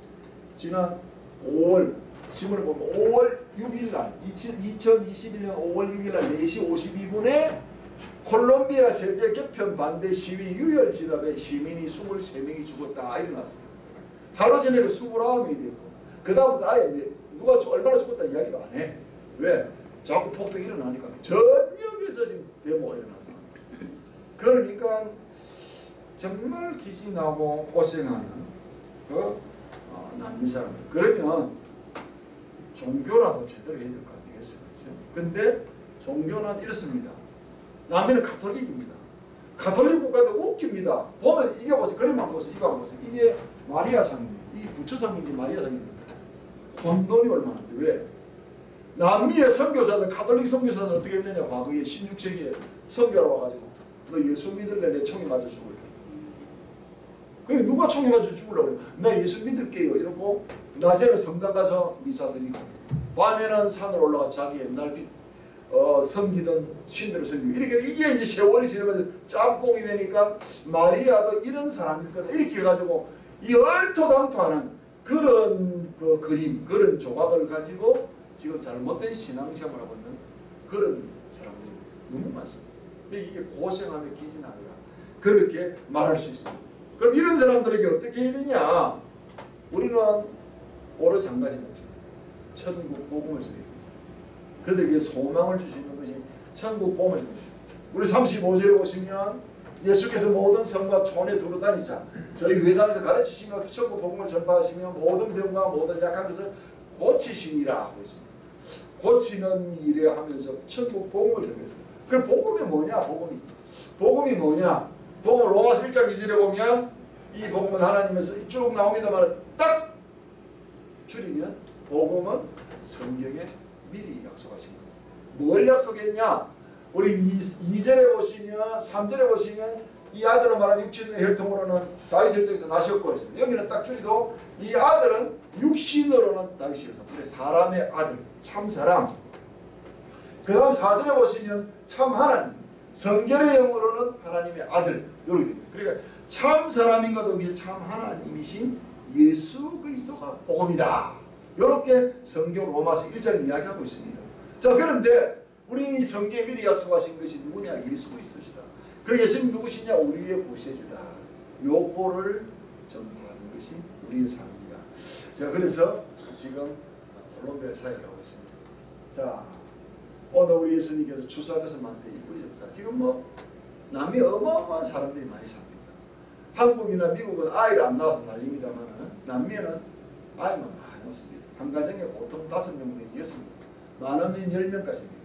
지난 5월 신문을 보면 5월 6일 날 2021년 5월 6일 날 4시 52분에 콜롬비아 세제 개편 반대 시위 유혈 진압에 시민이 23명이 죽었다 일어났어요. 하루 전에 그 29명이 됐고 그 다음부터 아예 내- 누가 저- 얼마나 죽었다 이야기도 안 해. 왜? 자꾸 폭동이 일어나니까 전역에서 지금 데모가 일어나서 그러니까 정말 기진하고 고생하는 그 어, 사람들 그러면 종교라도 제대로 해야 될 거 아니겠어요? 그렇죠? 근데 종교는 이렇습니다. 남미는 가톨릭입니다. 가톨릭 국가도 웃깁니다. 보면 이게 보세요. 그림만 보세요. 이거 보세요. 이게 마리아 상입니다. 이 부처 상인지 마리아 상입니다. 혼돈이 얼마나 돼. 왜? 남미의 선교사들, 가톨릭 선교사는 어떻게 했느냐. 과거에 16세기에 선교하러 와가지고 너 예수 믿을래? 내 총에 맞아 죽을래? 그게 누가 총에 맞아 죽으려고 그래? 나 예수 믿을게요. 이러고 낮에는 성당 가서 미사 드리고 밤에는 산을 올라가 자기 옛날 비- 어, 섬기던 신들을 섬기고 이렇게 이게 이제 세월이 지나면서 짬뽕이 되니까 마리아도 이런 사람일 거다 이렇게 해가지고 이 얼토당토하는 그런 그 그림 그런 조각을 가지고 지금 잘못된 신앙생활을 하고 있는 그런 사람들이 너무 많습니다. 근데 이게 고생하며 기진하느라 그렇게 말할 수 있습니다. 그럼 이런 사람들에게 어떻게 해야 되냐? 우리는 오로지 한 가지 죠 천국 복음을 됩니다. 그들에게 소망을 주시는 것이 천국 복음을 됩니다. 우리 35절에 보시면 예수께서 모든 성과 촌에 두루 다니자 저희 회당에서 가르치시며 천국 복음을 전파하시며 모든 병과 모든 약한 것을 고치시니라 하고 있습니다. 고치는 일에 하면서 천국 복음을 전했어요. 그럼 복음이 뭐냐? 복음이 복음이 뭐냐? 복음 로마서 1장 2절에 보면 이 복음은 하나님에서 쭉 나옵니다만 딱 줄이면 복음은 성경에 미리 약속하신 거예요. 뭘 약속했냐? 우리 2, 절에 보시면 3절에 보시면 이 아들로 말하는 육신의 혈통으로는 다윗의 혈통에서 나셨고 했습니다. 여기는 딱 줄이도 이 아들은 육신으로는 다윗의 혈통. 사람의 아들, 참 사람. 그 다음 4절에 보시면 참 하나님. 성결의 영으로는 하나님의 아들. 이렇게 됩니다. 그러니까 참 사람인 것도 위해 참 하나님이신 예수 그리스도가 복음이다. 이렇게 성경 로마서 1장 이야기하고 있습니다. 자 그런데 우리 성경에 미리 약속하신 것이 누구냐? 예수 그리스도시다. 그 예수님 누구시냐? 우리의 구세주다. 요거를 전파하는 것이 우리의 삶입니다. 자 그래서 지금 콜롬비아 사역을 하고 있습니다. 자 오늘 우리 예수님께서 추수하셔서 만든 이 뿌리셨다. 지금 뭐 남미 어마어마한 사람들이 많이 삽니다. 한국이나 미국은 아이를 안 낳아서 난립니다만 남미에는 아이만 많이 낳습니다. 한 가정에 보통 다섯 명 내지 여섯 명, 많으면 열 명까지입니다.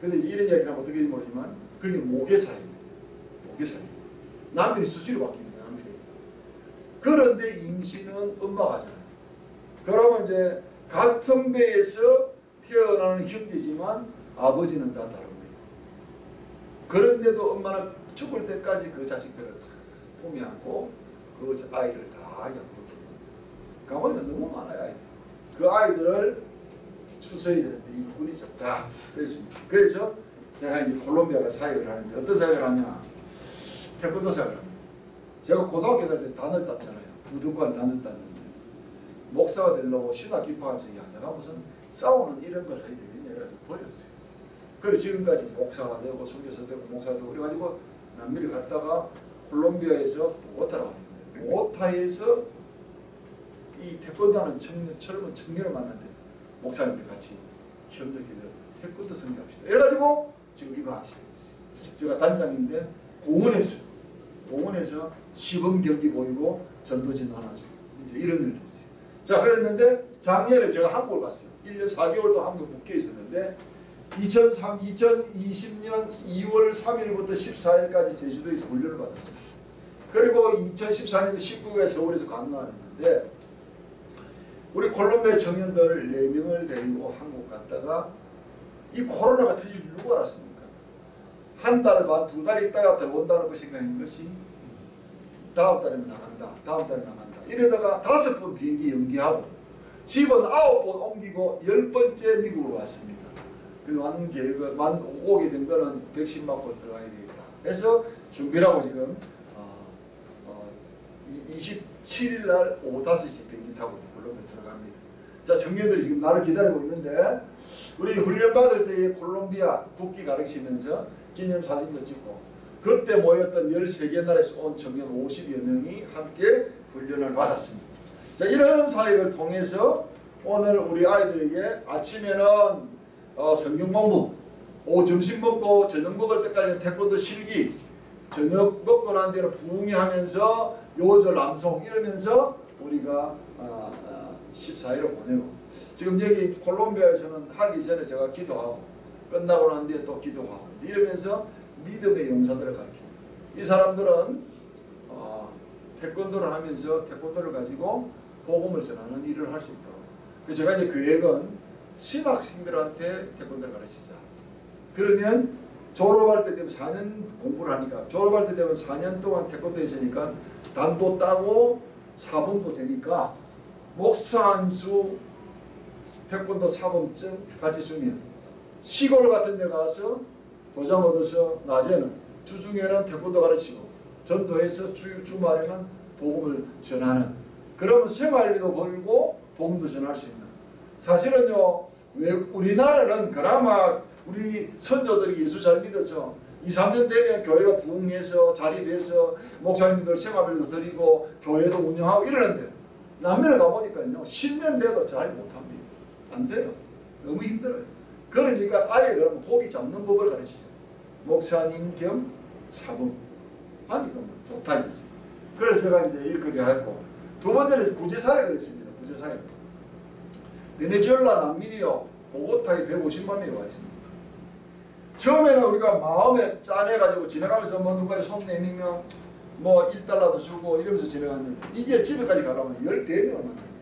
근데 이런 이야기를 하면 어떻게 모르지만 그게 모계사입니다. 모계사입니다. 남들이 수시로 바뀝니다. 남들이. 그런데 임신은 엄마가 하잖아요. 그러면 이제 같은 배에서 태어나는 형제지만 아버지는 다 다릅니다. 그런데도 엄마는 죽을 때까지 그 자식들을 품에 안고 그 아이를 다 양육해요. 가보니까 너무 많아요 아이들. 그 아이들을 추서야 되는데 일꾼이 적다. 그랬습니다. 그래서 제가 이제 콜롬비아가 사역을 하는데 어떤 사역을 하냐? 태권도 사역을 합니다. 제가 고등학교 다닐 때 단을 땄잖아요. 부등관 단을 땄는데 목사가 되려고 신학 기파하면서 야 내가 무슨 싸우는 이런 걸 해야 되겠냐 그래서 버렸어요. 그래 지금까지 목사가 되고 선교사 되고 목사가 되고 그래가지고 남미를 갔다가 콜롬비아에서 보고타라고 합니다. 보고타에서 이 태권도 하는 청년, 젊은 청년을 만났는데 목사님들 같이 협력해서 태권도 선교합시다. 이래가지고 지금 이거 하시고 있어요. 제가 단장인데 공원에서 공원에서 시범 경기 보이고 전도진 나눠주고 이제 이런 일을 했어요. 자 그랬는데 작년에 제가 한국을 갔어요. 1년 4개월도 한국 묶여 있었는데 2003, 2020년 2월 3일부터 14일까지 제주도에서 훈련을 받았어요. 그리고 2014년도 19일에 서울에서 강론했는데 우리 콜롬비아 청년들 4명을 데리고 한국 갔다가 이 코로나가 터질 줄 누가 알았습니까? 한 달 반, 두 달 있다가 들어온다는 거 생각인 것이 다음 달에는 나간다. 다음 달에 나간다. 이러다가 다섯 번 비행기 연기하고 집은 아홉 번 옮기고 열 번째 미국으로 왔습니다. 그만 계획, 만 오게 된 거는 백신 맞고 들어가야 되겠다. 그래서 준비를 하고 지금 어, 어, 27일 날 오후 5시 비행기 타고 콜롬비아 들어갑니다. 자, 청년들이 지금 나를 기다리고 있는데 우리 훈련 받을 때에 콜롬비아 국기 가르치면서 기념사진도 찍고 그때 모였던 13개 나라에서 온 청년 50여 명이 함께 훈련을 받았습니다. 자, 이런 사역을 통해서 오늘 우리 아이들에게 아침에는 어, 성경 공부, 오후 점심 먹고 저녁 먹을 때까지 태권도 실기, 저녁 먹고 난 뒤에는 부흥회 하면서 요절 암송 이러면서 우리가 아, 아, 14일을 보내고 지금 여기 콜롬비아에서는 하기 전에 제가 기도하고 끝나고 난 뒤에 또 기도하고 이러면서 믿음의 용사들을 가르칩니다. 이 사람들은 어, 태권도를 하면서 태권도를 가지고 복음을 전하는 일을 할 수 있도록 그래서 제가 이제 계획은 신학생들한테 태권도를 가르치자. 그러면 졸업할 때 되면 4년 공부를 하니까 졸업할 때 되면 4년 동안 태권도에 있으니까 단도 따고 사범도 되니까 목사 한수 태권도 사범증 같이 주면 시골 같은 데 가서 도장 얻어서 낮에는 주중에는 태권도 가르치고 전도해서 주, 주말에는 복음을 전하는 그러면 생활비도 벌고 복음도 전할 수 있는 사실은요 왜 우리나라는 그나마 우리 선조들이 예수 잘 믿어서 2, 3년 되면 교회가 부흥해서 자립해서 목사님들 생활비도 드리고 교회도 운영하고 이러는데 남면에 가보니까요 10년 돼도 잘 못합니다. 안 돼요. 너무 힘들어요. 그러니까 아예 그러면 고기 잡는 법을 가르치죠. 목사님 겸 사범 하니까 뭐 좋다 이거지 그래서 제가 이제 일거리 했고 두 번째는 구제사역을 했습니다. 구제사역 베네수엘라 난민이요 보고타에 150만 명이 와 있습니다. 처음에는 우리가 마음에 짠해가지고 지나가면서 뭐 누가 손 내밀면 뭐 1달러도 주고 이러면서 지나갔는데 이게 집에까지 가려면 14명을 만나요.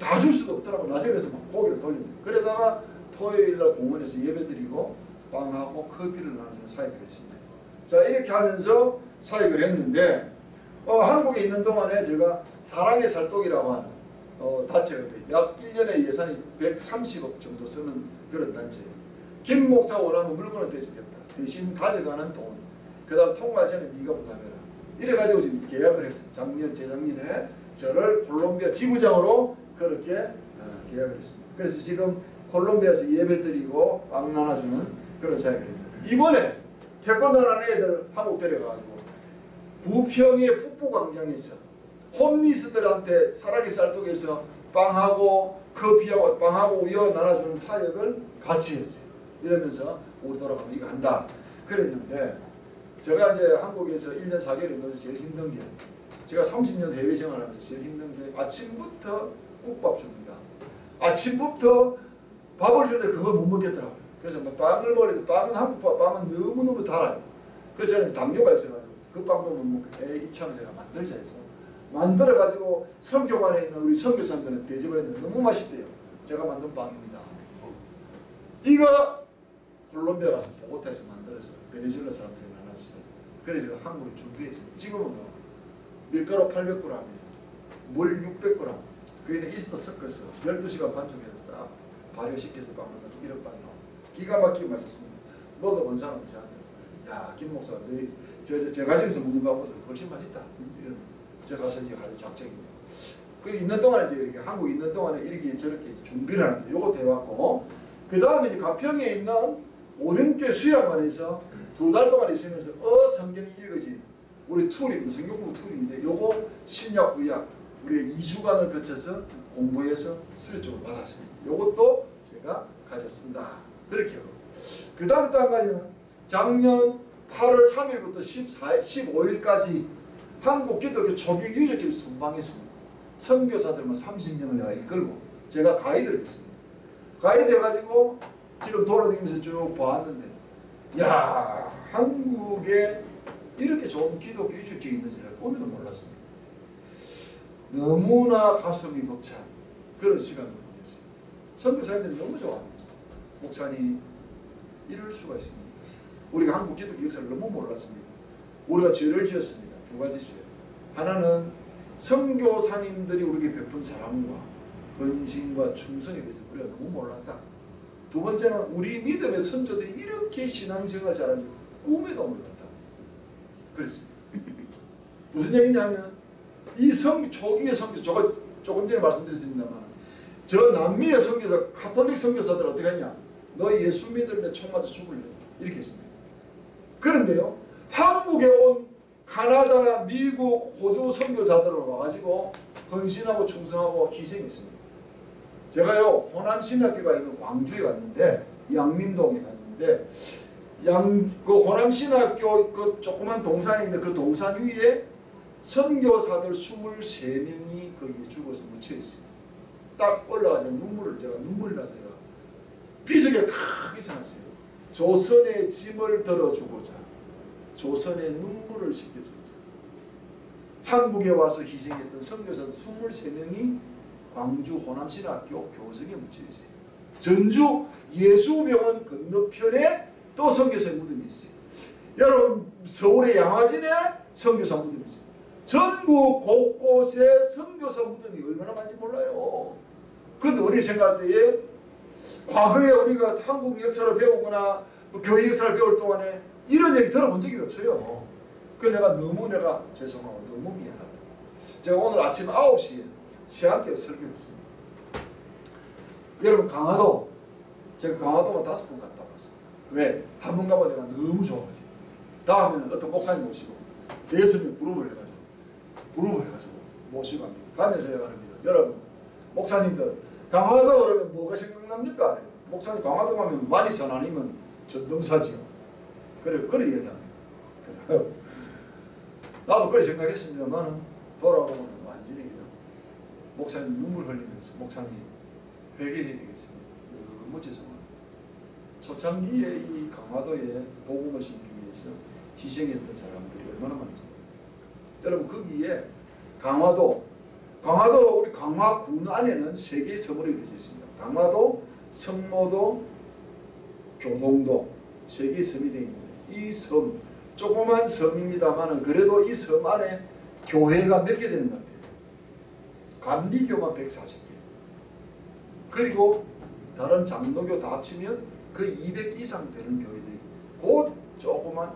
다줄 수도 없더라고 나중에 그래서 막 고기를 돌립니다. 그러다가 토요일날 공원에서 예배드리고 빵하고 커피를 나누는 사역을 했습니다. 자 이렇게 하면서 사역을 했는데 어, 한국에 있는 동안에 제가 사랑의 살독이라고 하는 어, 단체가 약 1년에 예산이 130억 정도 쓰는 그런 단체예요. 김 목사가 원하는 물건을 대주겠다. 대신 가져가는 돈. 그 다음 통과제는 네가 부담해라. 이래가지고 지금 계약을 했어요. 작년, 재작년에 저를 콜롬비아 지부장으로 그렇게 어, 계약을 했습니다. 그래서 지금 콜롬비아에서 예배 드리고 빵 나눠주는 그런 사역을 합니다. 이번에 태권도 하는 애들 한국 데려가가지고 부평의 북부광장에서 홈리스들한테 사랑의 쌀떡에서 빵하고 커피하고 빵하고 우유 나눠주는 사역을 같이 했어요. 이러면서 우리 돌아가면 이거 한다. 그랬는데 제가 이제 한국에서 1년 4개월 있면서 제일 힘든 게 제가 30년 해외 생활하면서 제일 힘든 게 아침부터 국밥 줍니다. 아침부터 밥을 주는데 그걸 못 먹겠더라고요. 그래서 뭐 빵을 먹는데 빵은 한국밥 빵은 너무너무 달아요. 그래서 저는 당뇨가 있어가지고 그 빵도 못 먹고 에이 이참에 내가 만들자 해서 만들어 가지고 성교관에 있는 우리 선교사님들은 대접했는데 너무 맛있대요. 제가 만든 빵입니다. 이거 콜롬비아 가서 보고타에서 만들어서 베네수엘라 사람들이 나눠주세요. 그래서 제가 한국에 준비했어요. 지금은 뭐 밀가루 800g이에요. 물 600g. 그에는 이스터 섞어서 12시간 반죽해서 딱 발효시켜서 빵 만들어 이런 빵이 나와요. 기가 막히게 맛있습니다. 먹어본 사람이 저한테 야, 김 목사, 너, 저, 저, 제가 집에서 먹는 것보다 훨씬 맛있다. 이런 제가 가서 이제 할 작정입니다. 그 있는 동안에 이제 이렇게 한국 있는 동안에 이렇게 저렇게 준비를 하는데 요것도 해왔고 그 다음에 이제 가평에 있는 오륜교 수양관에서 두 달 동안 있으면서 어 성경이 읽어지 우리 툴입니다. 성경공 툴인데 요거 신약 구약 우리 2주간을 거쳐서 공부해서 수료증을 받았습니다. 요것도 제가 가졌습니다. 그렇게 하고 그 다음 또한 가지는 작년 8월 3일부터 14일, 15일까지 한국 기독교 초기 유적길 순방했습니다. 선교사들만 30명을 내가 이끌고 제가 가이드를 했습니다. 가이드 해가지고 지금 돌아다니면서 쭉 보았는데 야 한국에 이렇게 좋은 기독교 유적지가 있는지 내가 꿈에도 몰랐습니다. 너무나 가슴이 벅찬 그런 시간을 보냈어요. 선교사님들이 너무 좋아합니다. 목사님 이럴 수가 있습니다. 우리가 한국 기독교 역사를 너무 몰랐습니다. 우리가 죄를 지었습니다. 두 가지 죄. 하나는 선교사님들이 우리에게 베푼 사랑과 헌신과 충성에 대해서 우리가 너무 몰랐다. 두 번째는 우리 믿음의 선조들이 이렇게 신앙생활 잘하는 줄 꿈에도 몰랐다. 그랬습니다. 무슨 얘기냐면 이 성, 초기의 선교사, 저거 조금 전에 말씀드렸습니다만 저 남미의 선교사, 카톨릭 선교사들 어떻게 하냐? 너 예수 믿으면 총 맞아 죽을래. 이렇게 했습니다. 그런데요, 한국에 온 카나다, 미국, 호주 선교사들을 와가지고 헌신하고 충성하고 희생했습니다. 제가요 호남 신학교가 있는 광주에 갔는데 양림동에 갔는데 양 그 호남 신학교 그 조그만 동산이 있는데 그 동산 위에 선교사들 23명이 거기에 죽어서 묻혀 있어요. 딱 올라가서 눈물을 제가 눈물이 나서 제가 비석에 크게 생각했어요. 조선의 짐을 들어주고자 조선의 눈물을 씻겨주고자 한국에 와서 희생했던 선교사 23명이 광주 호남신학교 교석에 묻혀 있어요. 전주 예수병원 건너편에 또 선교사의 무덤이 있어요. 여러분 서울의 양화진에 선교사 무덤이 있어요. 전국 곳곳에 선교사 무덤이 얼마나 많은지 몰라요. 그런데 우리 생각할 때에 과거에 우리가 한국 역사를 배우거나 뭐 교회 역사를 배울 동안에 이런 얘기 들어본 적이 없어요. 그 내가 너무 내가 죄송하고 너무 미안하다. 제가 오늘 아침 9시에 시한테 설교했습니다. 여러분 강화도 제가 강화도만 다섯 번 갔다 왔어요. 왜? 한 번 가봐 제가 너무 좋아가지고 다음에는 어떤 목사님 모시고 대여섯 명 그룹을 해가지고 그룹을 해가지고 모시고 갑니다. 가면서 제가 합니다. 여러분 목사님들 강화도 그러면 뭐가 생각납니까? 목사님 강화도 가면 만이산 아니면 전동사지요. 그래 그래 얘기합니다. 그래. 나도 그래 생각했습니다만 돌아보면 완전히 그냥 목사님 눈물 흘리면서 목사님 회개해야 되겠습니다. 너무 죄송합니다. 초창기에 이 강화도에 복음을 심기 위해서 희생했던 사람들이 얼마나 많죠. 여러분 거기에 강화도 강화도 우리 강화군 안에는 세 개의 섬으로 이루어져 있습니다. 강화도, 성모도, 교동도 세 개의 섬이 되어 있는데 이 섬 조그만 섬입니다만은 그래도 이 섬 안에 교회가 몇 개 되는 것 같아요. 감리교만 140개. 그리고 다른 장로교 다 합치면 그 200 이상 되는 교회들이 곧 조그만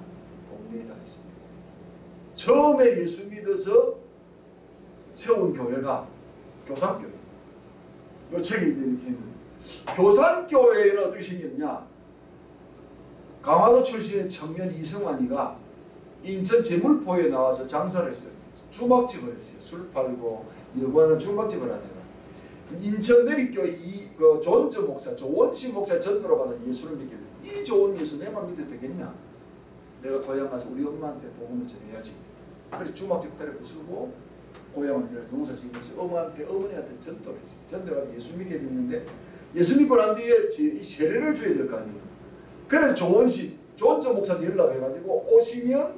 동네에 다 있습니다. 처음에 예수 믿어서 세운 교회가 교산교회. 이 책이 이렇게 있는 교산교회는 어떻게 생겼냐? 강화도 출신의 청년 이성환이가 인천 제물포에 나와서 장사를 했어요. 주막집을 했어요. 술 팔고 여관을 주막집을 하다가 인천 내리교회 이그 존저 목사, 조원시 목사 전도로 받아 예수를 믿게 돼. 이 좋은 예수 내만 믿어도 되겠냐? 내가 고향 가서 우리 엄마한테 복음을 전해야지. 그래서 주막집 때려 부수고 고향을 위해서 농사 지으면서 어머한테 어머니한테 전도를 했어요. 전도가 예수 믿게 됐는데 예수 믿고 난 뒤에 이 세례를 줘야 될 거 아니에요. 그래서 조원시 존저 목사한테 연락해가지고 오시면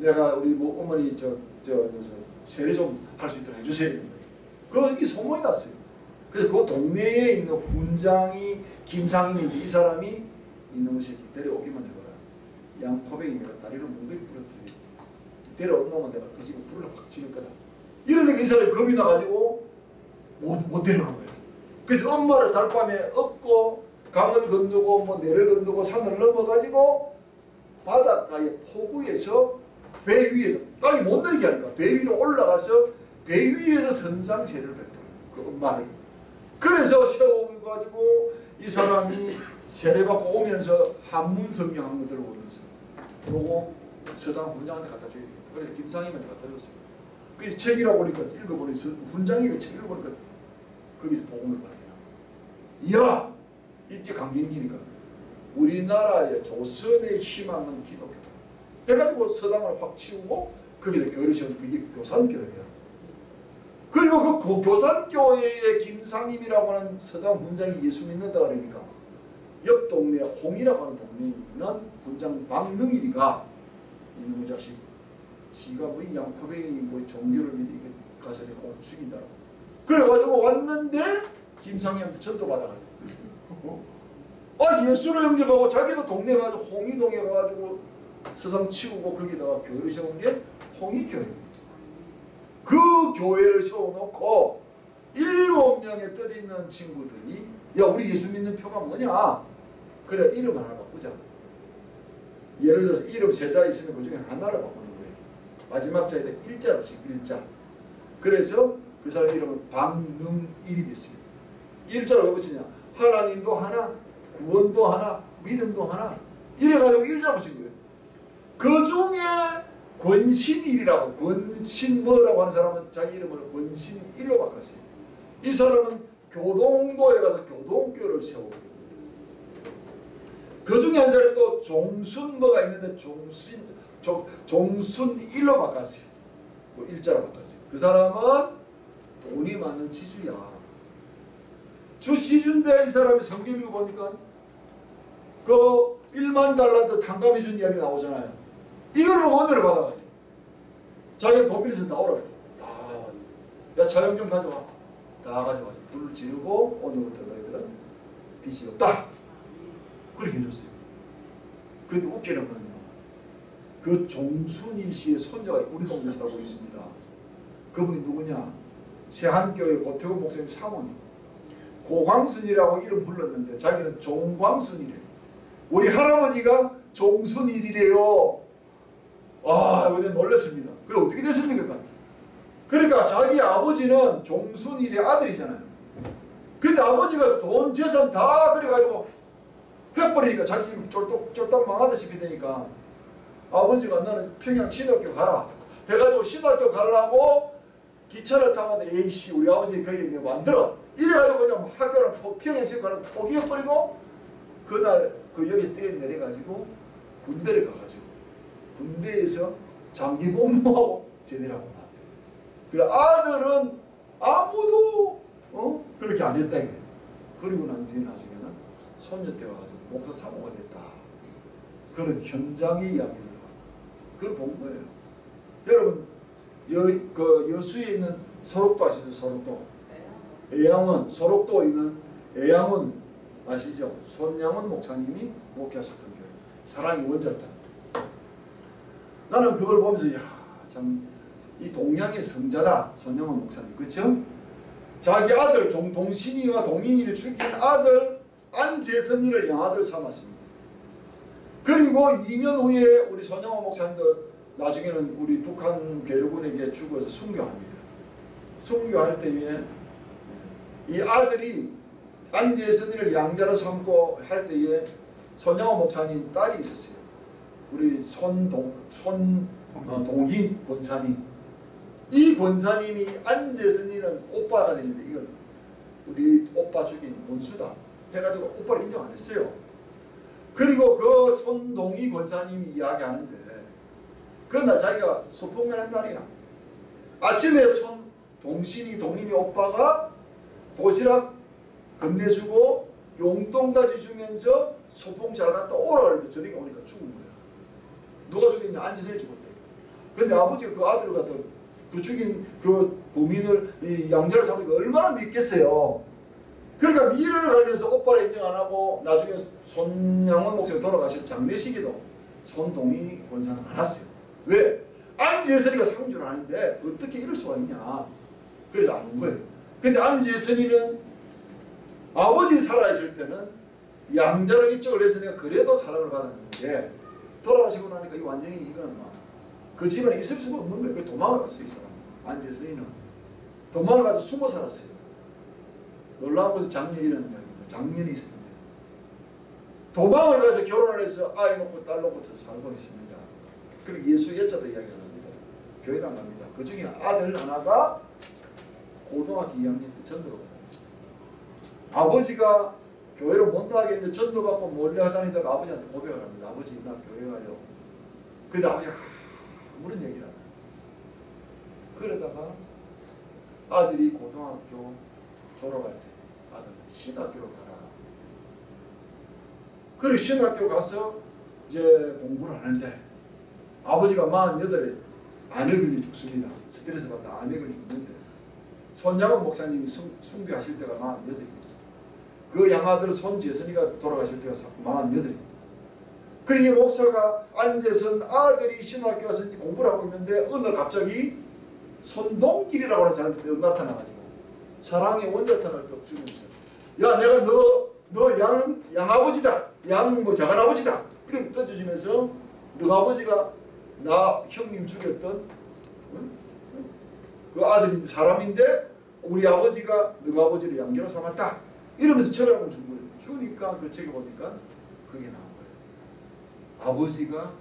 내가 우리 뭐 어머니 저저 세례 좀 할 수 있도록 해주세요. 그이 소문이 났어요. 그래서 그 동네에 있는 훈장이 김상인인데 이 사람이 이놈의 새끼 데려오기만 해봐라. 양포백이 내가 다리를 몽둥이 부러뜨려. 데려온 놈은 내가 그 집에 불을 확 지를 거다. 이러니까 이 사람이 겁이 나가지고 못, 못 데려간 거예요. 그래서 엄마를 달밤에 업고 강을 건너고 뭐 내를 건너고 산을 넘어가지고 바닷가의 포구에서 배 위에서 땅이 못 내리게 하니까 배 위로 올라가서 배 위에서 선상제를 베풀어요. 그 엄마를. 그래서 세워가지고 이 사람이 세례받고 오면서 한문 성경 한거 들어오면서 요거 서당 훈장한테 갖다 돼요. 그래서 김상희한테 갖다 줬어요. 그래서 책이라고 보니까 읽어보니 훈장이 책 읽어보니까 거기서 복음을 발견하고 이야 이때 강경기니까 우리나라의 조선의 희망은 기독교다. 해가지고 서당을 확 치우고 거기다 교회를 세운 그게 교산교회야. 그리고 그 고- 교산교회의 김상임이라고 하는 서당 훈장이 예수 믿는다 그러니까 옆 동네 홍이라고 하는 동네에 있는 훈장 박능일이가 이놈의 자식 지가 뭐 양포뱅이 뭐 종교를 믿으니까 가서 내가 죽인다고 그래가지고 왔는데 김상희한테 전도 받아가지고 아 예수를 영접하고 자기도 동네 가서 홍의동에 가가지고 서당 치우고 거기다가 교회를 세운 게 홍의교회입니다. 그 교회를 세워놓고 일곱 명의 뜻 있는 친구들이 야 우리 예수 믿는 표가 뭐냐? 그래 이름 하나 바꾸자. 예를 들어서 이름 세 자 있으면 그 중에 하나를 바꾸는 거예요. 마지막 자에다 일자로 치 일자. 그래서 그 사람 이름은 박능일이 됐어요. 일자로 왜 붙이냐? 하나님도 하나, 구원도 하나, 믿음도 하나. 이래가지고 일자 붙인 거예요. 그 중에 권신일이라고 권신 뭐라고 하는 사람은 자기 이름을 권신일로 바꿨어요. 이 사람은 교동도에 가서 교동교를 세우고 그 중에 한 사람이 또 종순 뭐가 있는데 종순 종, 종순일로 바꿨어요. 그 일자로 바꿨어요. 그 사람은 돈이 많은 지주야. 주 지주인데 이 사람이 성경 읽어보니까 그 1만 달란트 탕감해 준 이야기 나오잖아요. 이걸 은혜를 받아가지고 자기는 돈 빌려서 나오라 그래. 야 자영 좀 가져와. 다 가져와. 불을 지르고 오늘부터 너희들은 빚이 없다. 그렇게 해줬어요. 근데 웃기는 거는요. 그 종순일 씨의 손자가 우리 동네 살고 있습니다. 그분이 누구냐? 세한교회 고태곤 목사님 사모님. 고광순이라고 이름 불렀는데 자기는 종광순이래. 우리 할아버지가 종순일이래요. 아, 내가 놀랐습니다. 그래 어떻게 됐습니까? 그러니까 자기 아버지는 종순일의 아들이잖아요. 근데 아버지가 돈 재산 다 그래가지고 해버리니까 자기 집 쫄딱 쫄딱 망하다시피 되니까 아버지가 너는 평양 신학교 가라 해가지고 신학교 가려고 기차를 타고 에이씨 우리 아버지 거기 내가 만들어 이래가지고 그냥 학교를 포- 평양 신학교를 포기해버리고 그날 그 여기 떼에 내려가지고 군대를 가가지고 군대에서 장기 복무하고 제대로 하고 나왔대. 그래 아들은 아무도 어 그렇게 안 했다 이게. 그리고 난 뒤에 나중에는 손녀 때가 가서 목사 사모가 됐다. 그런 현장의 이야기를 그걸 본 거예요. 여러분 여, 그 여수에 있는 소록도 아시죠? 소록도. 애양원 소록도에 있는 애양원 아시죠? 손양원 목사님이 목회하셨던 교회. 사랑의 원자탄. 나는 그걸 보면서 야참 이 동양의 성자다 손영원 목사님 그렇죠? 자기 아들 종, 동신이와 동인이를 죽인 아들 안재선이를 양아들 삼았습니다. 그리고 2년 후에 우리 손영원 목사님도 나중에는 우리 북한 괴뢰군에게 죽어서 순교합니다. 순교할 때에 이 아들이 안재선이를 양자로 삼고 할 때에 손영원 목사님 딸이 있었어요. 우리 손동 손 어, 권사님 이 권사님이 안재선이는 오빠가 됐는데 이건 우리 오빠 죽인 원수다 해가지고 오빠를 인정 안 했어요. 그리고 그 손동희 권사님이 이야기하는데 그날 자기가 소풍을 한 날이야. 아침에 손 동신이 동인이 오빠가 도시락 건네주고 용돈까지 주면서 소풍 잘 갔다 오라 그랬는데 저녁에 오니까 죽은 거야. 누가 죽였냐? 안지선이 죽었대. 근데 아버지가 그 아들을 갖다 그 죽인 그 범인을 이 양자를 삼으니까 얼마나 믿겠어요. 그러니까 미래를 알면서 오빠를 인정 안 하고 나중에 손양원 목사님 돌아가신 장례식에도 손동희 권사는 안 왔어요. 왜? 안재선이가 상주를 하는데 어떻게 이럴 수가 있냐. 그래서 안 온 거예요. 근데 안재선이는 아버지 살아있을 때는 양자로 입적을 했으니까 그래도 사랑을 받았는데 돌아가시고 나니까 이 완전히 이거는 막그 집안에 있을 수가 없는 거예요. 그 도망을 갔어요. 이 사람. 안재선이는. 도망을 가서 숨어 살았어요. 놀라운 것은 작년이라는 이야기입니다. 작년이 있었는데. 도망을 가서 결혼을 해서 아이 놓고 딸 놓고 살고 있습니다. 그리고 예수 예자도 이야기가 납니다. 교회도 안 갑니다. 그 중에 아들 하나가 고등학교 2학년 때 가요. 아버지가 교회를 못 나가겠는데 전도 받고 몰래 다니다가 아버지한테 고백을 합니다. 아버지 나 교회 가요. 근데 아버지가 아무런 얘기를 안. 그러다가 아들이 고등학교 졸업할 때 아들 신학교로 가라. 그래 신학교 가서 이제 공부를 하는데 아버지가 48에 암에 걸려 죽습니다. 스트레스 받다 암에 걸려 죽는데 손양원 목사님이 순, 순교하실 때가 48입니다. 그 양아들 손 재선이가 돌아가실 때가 48입니다. 그러니 목사가 앉아서 아들이 신학교 와서 공부를 하고 있는데 어느 날 갑자기 손동길이라고 하는 사람이 떡 나타나가지고 사랑의 원자탄을 떡 주면서 야 내가 너 너 양 양아버지다 양뭐 작은아버지다 이렇게 던져주면서 너 아버지가 나 형님 죽였던 응? 그 아들인데 사람인데 우리 아버지가 너 아버지를 양계로 삼았다 이러면서 책을 한권 준 거예요 주니까 그 책에 보니까 그게 나온 거예요 아버지가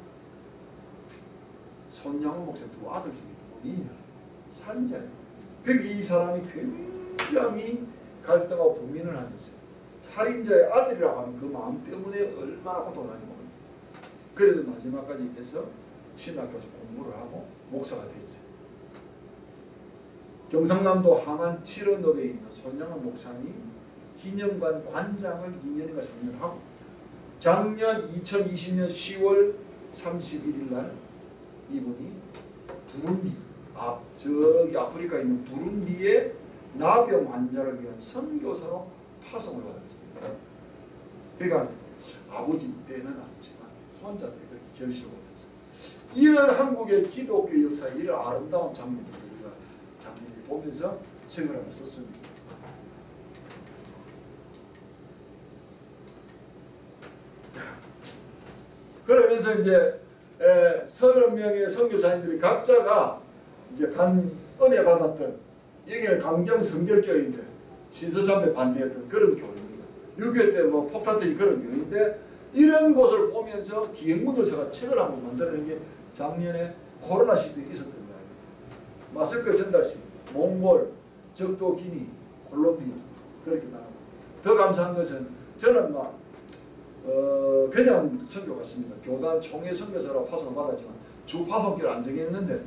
손양호 목사 두 아들 중에 본인이야 살인자예요 그러니까 이 사람이 굉장히 갈등하고 분민을 하면서 살인자의 아들이라고 하는 그 마음 때문에 얼마나 많이 먹습니다. 그래도 마지막까지 해서 신학교에서 공부를 하고 목사가 됐어요. 경상남도 함안 7원읍에 있는 손양원 목사님 기념관 관장을 2년인가 3년 하고 작년 2020년 10월 31일 날 이분이 부룬디 앞 저기 아프리카에 있는 부룬디의 나병 환자를 위한 선교사로 파송을 받았습니다. 그러니까 아버지 때는 아니지만 손자 때 그렇게 결실을 보면서 이런 한국의 기독교 역사의 이런 아름다운 장면을 보면서 하나 썼습니다. 그러면서 이제 에, 서른 명의 선교사님들이 각자가 이제 간 은혜 받았던 여기는 강경 성결교회인데 신서참배 반대했던 그런 교회입니다. 6.25 때 뭐 폭탄 터진 그런 교회인데 이런 곳을 보면서 기행문을 제가 책을 한번 만들어낸 게 작년에 코로나 시대에 있었던 거예요. 마스크 전달식, 몽골, 적도 기니, 콜롬비아 그렇게 나오고 더 감사한 것은 저는 막 어, 그냥 선교 갔습니다. 교단 총회 선교사로 파송을 받았지만 주 파송길 안 정했는데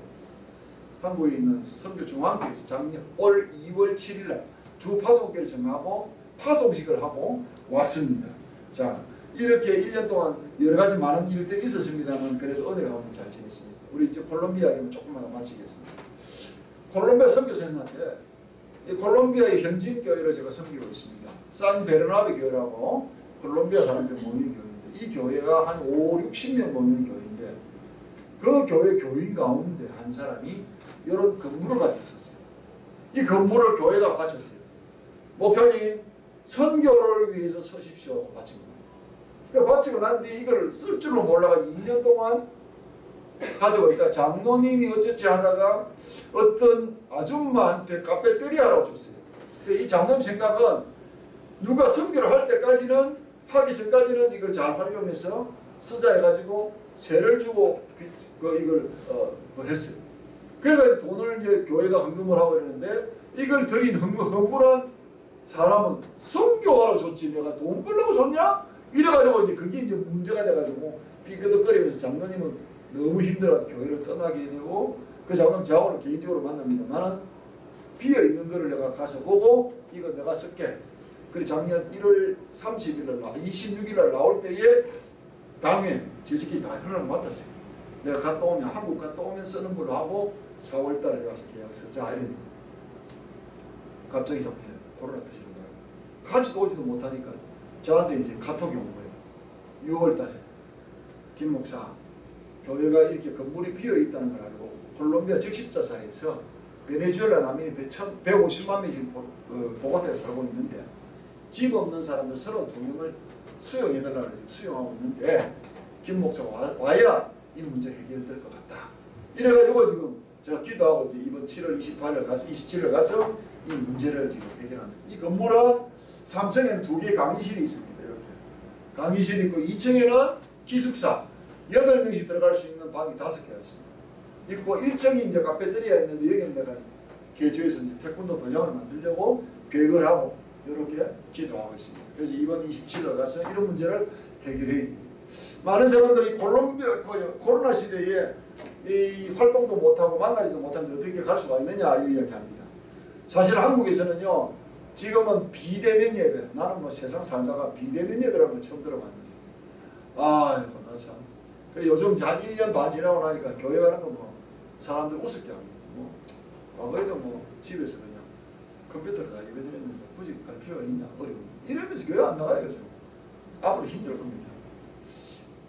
한국에 있는 선교 중앙교에서 작년 올 2월 7일 날 주 파송길 정하고 파송식을 하고 왔습니다. 자 이렇게 1년 동안 여러 가지 많은 일들이 있었습니다만 그래도 은혜가 너무 잘 지냈습니다. 우리 이제 콜롬비아 얘기는 조금만 더 마치겠습니다. 콜롬비아 선교사님한테 이 콜롬비아의 현지인 교회를 제가 섬기고 있습니다. 산 베르나베 교회라고 콜롬비아 사람들이 모이는 교회인데 이 교회가 한 5, 60명 모이는 교회인데 그 교회 교인 가운데 한 사람이 이런 건물을 가지고 있었어요. 이 건물을 교회가 바쳤어요. 목사님 선교를 위해서 서십시오. 바치고 난 뒤에 이걸 쓸 줄을 몰라가지고 2년 동안 가지고 있다. 장로님이 어쩌지 하다가 어떤 아줌마한테 카페테리아라고 줬어요. 근데 이 장로님 생각은 누가 선교를 할 때까지는 하기 전까지는 이걸 잘 활용해서 쓰자 해가지고 세를 주고 그 이걸 어, 뭐 했어요. 그래가지고 돈을 이제 교회가 헌금을 하고 이러는데 이걸 드린 헌금, 헌물한 사람은 선교하러 줬지 내가 돈 벌려고 줬냐? 이래가지고 이제 그게 이제 문제가 돼가지고 삐그덕거리면서 장로님은 너무 힘들어 교회를 떠나게 되고 그 장로님 저하고는 개인적으로 만납니다. 나는 비어 있는 거를 내가 가서 보고 이거 내가 쓸게. 그리고 작년 1월 30일 날 26일 날 나올 때에 당에 지식이 다 허락을 맡았어요. 내가 갔다 오면 한국 갔다 오면 쓰는 걸로 하고 4월 달에 와서 계약서 자 이랬는데 갑자기 잡히네. 코로나 터지는 거예요. 같이 오지도 못하니까 저한테 이제 카톡이 온 거예요. 6월 달에 김 목사 교회가 이렇게 건물이 비어 있다는 걸 알고 콜롬비아 적십자사에서 베네수엘라 난민이 150만 명이 지금 보, 보고타에 살고 있는데 집 없는 사람들 32명을 수용해달라고 수용하고 있는데 김 목사가 와, 와야 이 문제 해결될 것 같다. 이래가지고 지금 제가 기도하고 이제 이번 7월 28일 가서 27일 가서 이 문제를 지금 해결합니다. 이 건물은 3층에는 두 개의 강의실이 있습니다. 이렇게 강의실이 있고 2층에는 기숙사 8명씩 들어갈 수 있는 방이 5개가 있습니다. 있고 1층이 이제 카페테리아 있는데 여기는 내가 개조해서 이제 태권도 도장을 만들려고 계획을 하고 이렇게 기도하고 있습니다. 그래서 이번 27일 가서 이런 문제를 해결해야 됩니다. 많은 사람들이 콜롬비아 그 코로나 시대에 이 활동도 못하고 만나지도 못하는데 어떻게 갈 수가 있느냐 이야기합니다. 사실 한국에서는요 지금은 비대면 예배 나는 뭐 세상 살다가 비대면 예배라는 걸 처음 들어봤는데 아이고 나참 그래 요즘 한 1년 반 지나고 나니까 교회 가는 거 뭐 사람들 우습게 합니다. 뭐 과거에도 뭐 집에서 그냥 컴퓨터로 다 예배 드렸는데 굳이 갈 필요가 있냐 어려운 이러면서 교회 안 나가요 요즘. 앞으로 힘들 겁니다.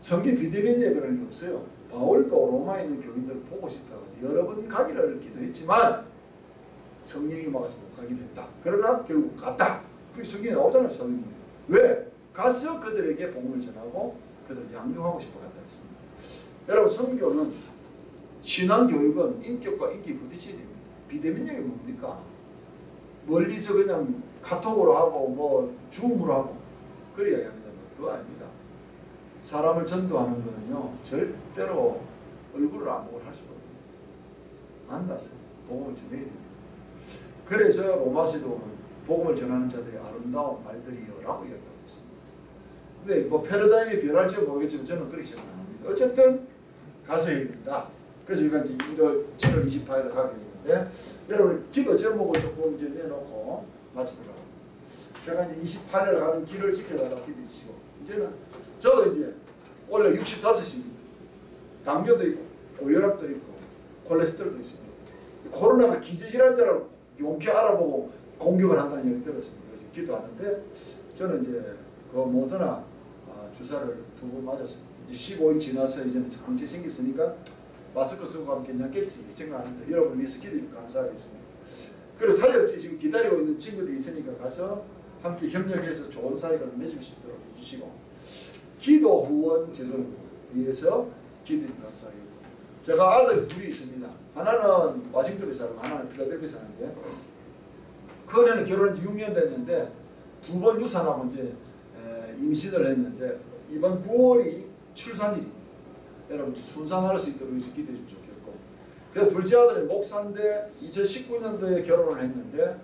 성경 비대면 예배라는 게 없어요. 바울도 로마에 있는 교인들을 보고 싶다고 여러 번 가기를 기도했지만 성령이 막아서 못 가기로 했다. 그러나 결국 갔다. 그게 성경에 나오잖아요 사도행전에. 왜? 가서 그들에게 복음을 전하고 그들을 양육하고 싶어 갔다 여러분 성교는 신앙교육은 인격과 인격이 부딪혀야 됩니다 비대면역이 뭡니까? 멀리서 그냥 카톡으로 하고 뭐 줌으로 하고 그래야 합니다. 그거 아닙니다. 사람을 전도하는 거는요 절대로 얼굴을 안 보고 할 수가 없습니다. 만나서 복음을 전해야 됩니다. 그래서 로마서도 복음을 전하는 자들이 아름다운 말들이요라고 이야기하고 있습니다. 근데 뭐 패러다임이 변할지 모르겠지만 저는 그렇게 생각합니다. 어쨌든 가서 해야 된다. 그래서 이번 이제 1월 7월 28일에 가게 되는데 여러분 기도 제목을 조금 이제 내놓고 마치더라고요. 제가 이제 28일 가는 길을 지켜달라고 기도해 주시고 이제는 저도 이제 원래 65입니다. 당뇨도 있고 고혈압도 있고 콜레스테롤도 있습니다. 코로나가 기저질환자라고 용케 알아보고 공격을 한다는 얘기 들었습니다. 그래서 기도하는데 저는 이제 그 모더나 아, 주사를 두 번 맞았습니다. 이제 15일 지나서 이제는 장치 생겼으니까 마스크 쓰고 가면 괜찮겠지 생각하는데 여러분 위해서 기도해 감사하겠습니다. 그리고 사역지 지금 기다리고 있는 친구들이 있으니까 가서 함께 협력해서 좋은 사역을 맺을 수 있도록 해주시고 기도 후원 제선 위해서 기도해 감사하겠고 제가 아들 둘이 있습니다. 하나는 와싱턴에 살고 하나는 필라델피아 사는데 그 애는 결혼한 지 6년 됐는데 두 번 유산하고 이제 에, 임신을 했는데 이번 9월이 출산일입니다. 여러분 순산할 수 있도록 해서 기도해 주면 좋겠고 그래서 둘째 아들이 목사인데 2019년도에 결혼을 했는데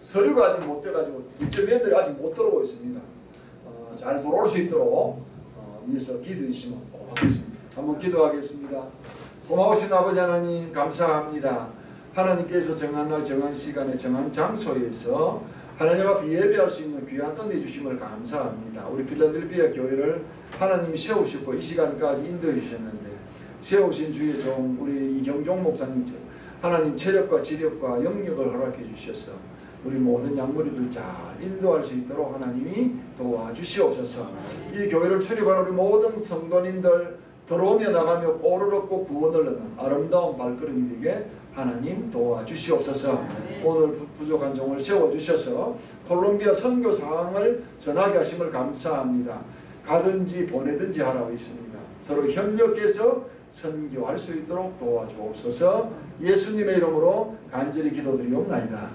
서류가 아직 못 돼가지고 둘째 며느리 아직 못 들어오고 있습니다. 어, 잘 돌아올 수 있도록 어, 위해서 기도해 주시면 고맙겠습니다. 한번 기도하겠습니다. 고마우신 아버지 하나님 감사합니다. 하나님께서 정한 날 정한 시간에 정한 장소에서 하나님 앞에 예배할 수 있는 귀한 은혜 주심을 감사합니다. 우리 필라델피아 교회를 하나님이 세우셨고 이 시간까지 인도해 주셨는데 세우신 주의 종 우리 이경종 목사님 하나님 체력과 지력과 영역을 허락해 주셔서 우리 모든 양무리들 잘 인도할 수 있도록 하나님이 도와주시옵소서. 이 교회를 출입하는 우리 모든 성도님들 들어오며 나가며 얻고 구원을 얻는 아름다운 발걸음이 되게 하나님 도와주시옵소서. 오늘 부- 부족한 종을 세워주셔서 콜롬비아 선교 상황을 전하게 하심을 감사합니다. 가든지 보내든지 하라고 있습니다. 서로 협력해서 선교할 수 있도록 도와주옵소서. 예수님의 이름으로 간절히 기도드리옵나이다.